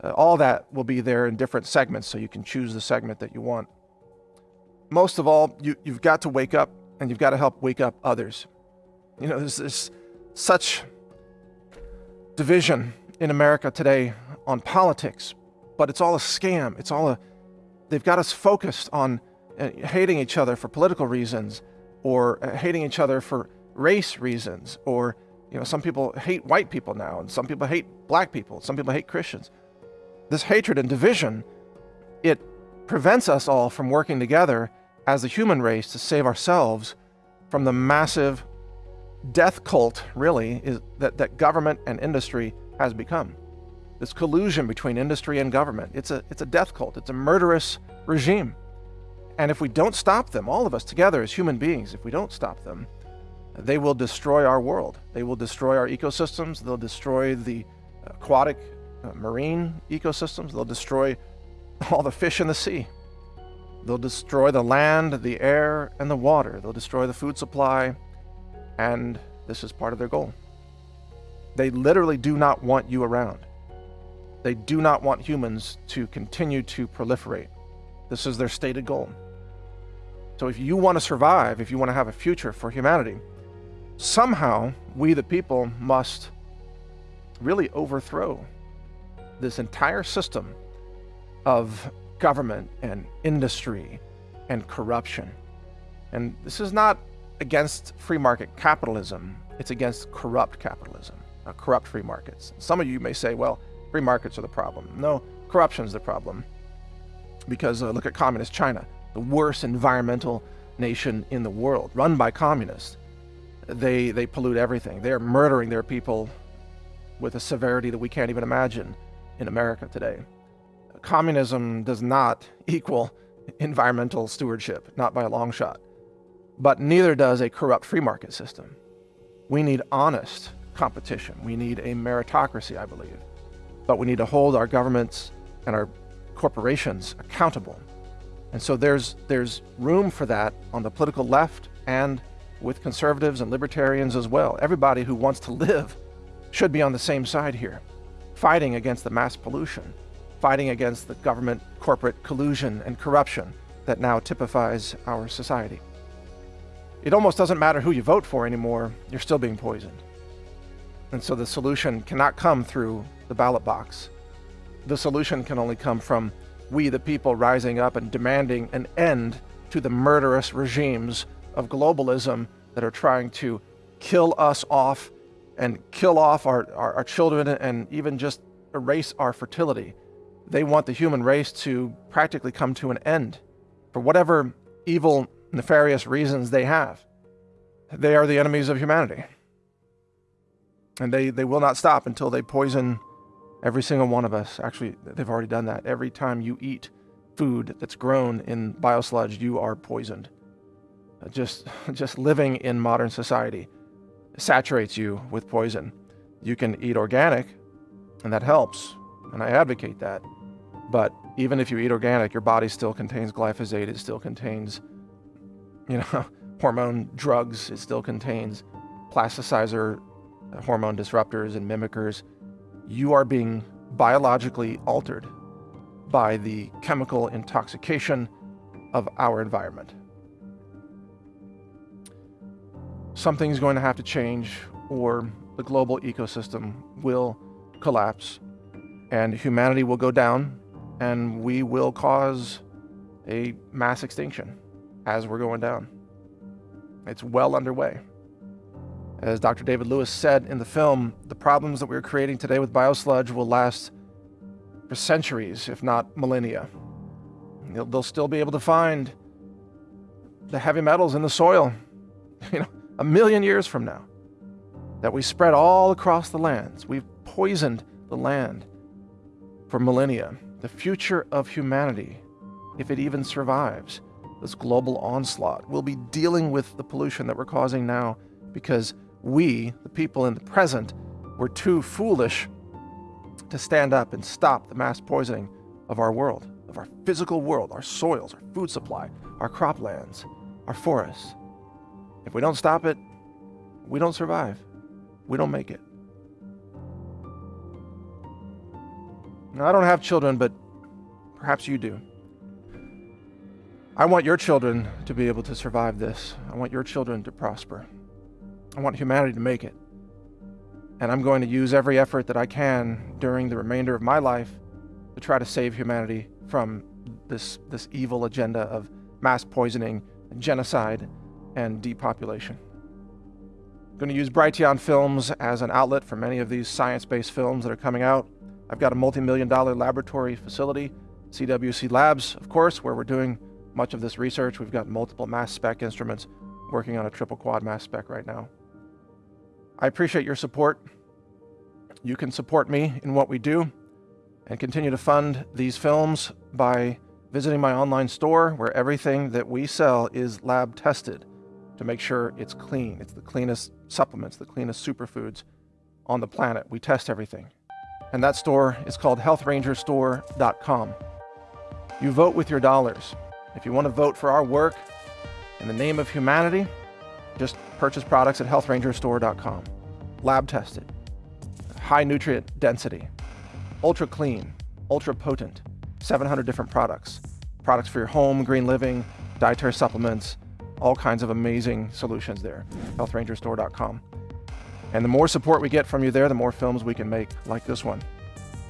Uh, all that will be there in different segments, so you can choose the segment that you want. Most of all, you, you've got to wake up and you've got to help wake up others. You know, there's, there's such division in America today on politics, but it's all a scam. It's all a they've got us focused on uh, hating each other for political reasons or uh, hating each other for race reasons or you know some people hate white people now and some people hate black people some people hate christians this hatred and division it prevents us all from working together as the human race to save ourselves from the massive death cult really is that, that government and industry has become this collusion between industry and government. It's a, it's a death cult. It's a murderous regime. And if we don't stop them, all of us together as human beings, if we don't stop them, they will destroy our world. They will destroy our ecosystems. They'll destroy the aquatic uh, marine ecosystems. They'll destroy all the fish in the sea. They'll destroy the land, the air, and the water. They'll destroy the food supply. And this is part of their goal. They literally do not want you around. They do not want humans to continue to proliferate. This is their stated goal. So if you want to survive, if you want to have a future for humanity, somehow we the people must really overthrow this entire system of government and industry and corruption. And this is not against free market capitalism, it's against corrupt capitalism, uh, corrupt free markets. Some of you may say, well, Free markets are the problem. No, corruption's the problem. Because uh, look at communist China, the worst environmental nation in the world, run by communists. They, they pollute everything. They're murdering their people with a severity that we can't even imagine in America today. Communism does not equal environmental stewardship, not by a long shot. But neither does a corrupt free market system. We need honest competition. We need a meritocracy, I believe but we need to hold our governments and our corporations accountable. And so there's, there's room for that on the political left and with conservatives and libertarians as well. Everybody who wants to live should be on the same side here, fighting against the mass pollution, fighting against the government corporate collusion and corruption that now typifies our society. It almost doesn't matter who you vote for anymore, you're still being poisoned. And so the solution cannot come through the ballot box. The solution can only come from we, the people, rising up and demanding an end to the murderous regimes of globalism that are trying to kill us off and kill off our, our, our children and even just erase our fertility. They want the human race to practically come to an end for whatever evil, nefarious reasons they have. They are the enemies of humanity. And they, they will not stop until they poison every single one of us. Actually, they've already done that. Every time you eat food that's grown in biosludge, you are poisoned. Uh, just, just living in modern society saturates you with poison. You can eat organic, and that helps, and I advocate that. But even if you eat organic, your body still contains glyphosate, it still contains, you know, hormone drugs, it still contains plasticizer, hormone disruptors, and mimickers. You are being biologically altered by the chemical intoxication of our environment. Something's going to have to change, or the global ecosystem will collapse, and humanity will go down, and we will cause a mass extinction as we're going down. It's well underway. As Dr. David Lewis said in the film, the problems that we're creating today with biosludge will last for centuries, if not millennia. They'll still be able to find the heavy metals in the soil, you know, a million years from now. That we spread all across the lands. We've poisoned the land for millennia. The future of humanity, if it even survives this global onslaught, will be dealing with the pollution that we're causing now because we, the people in the present, were too foolish to stand up and stop the mass poisoning of our world, of our physical world, our soils, our food supply, our croplands, our forests. If we don't stop it, we don't survive. We don't make it. Now, I don't have children, but perhaps you do. I want your children to be able to survive this. I want your children to prosper. I want humanity to make it. And I'm going to use every effort that I can during the remainder of my life to try to save humanity from this, this evil agenda of mass poisoning, genocide, and depopulation. I'm going to use Brighteon Films as an outlet for many of these science-based films that are coming out. I've got a multi-million dollar laboratory facility, CWC Labs, of course, where we're doing much of this research. We've got multiple mass spec instruments working on a triple quad mass spec right now. I appreciate your support. You can support me in what we do and continue to fund these films by visiting my online store where everything that we sell is lab tested to make sure it's clean. It's the cleanest supplements, the cleanest superfoods on the planet. We test everything. And that store is called healthrangerstore.com. You vote with your dollars. If you want to vote for our work in the name of humanity, just purchase products at healthrangerstore.com. Lab tested, high nutrient density, ultra clean, ultra potent, 700 different products. Products for your home, green living, dietary supplements, all kinds of amazing solutions there. healthrangerstore.com. And the more support we get from you there, the more films we can make like this one.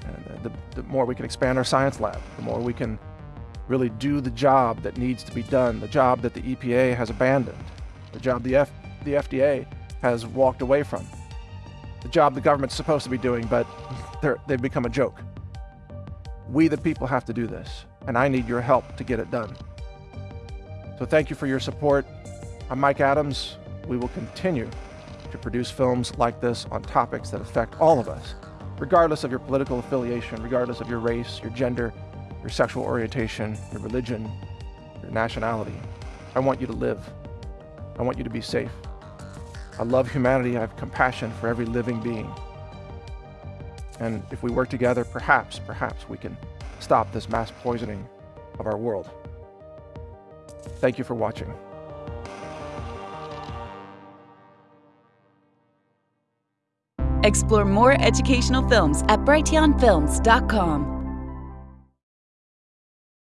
And uh, the, the more we can expand our science lab, the more we can really do the job that needs to be done, the job that the EPA has abandoned, the job the, F, the FDA has walked away from, the job the government's supposed to be doing, but they've become a joke. We, the people, have to do this, and I need your help to get it done. So thank you for your support. I'm Mike Adams. We will continue to produce films like this on topics that affect all of us, regardless of your political affiliation, regardless of your race, your gender, your sexual orientation, your religion, your nationality. I want you to live. I want you to be safe. I love humanity. I have compassion for every living being. And if we work together, perhaps, perhaps we can stop this mass poisoning of our world. Thank you for watching. Explore more educational films at brighteonfilms.com.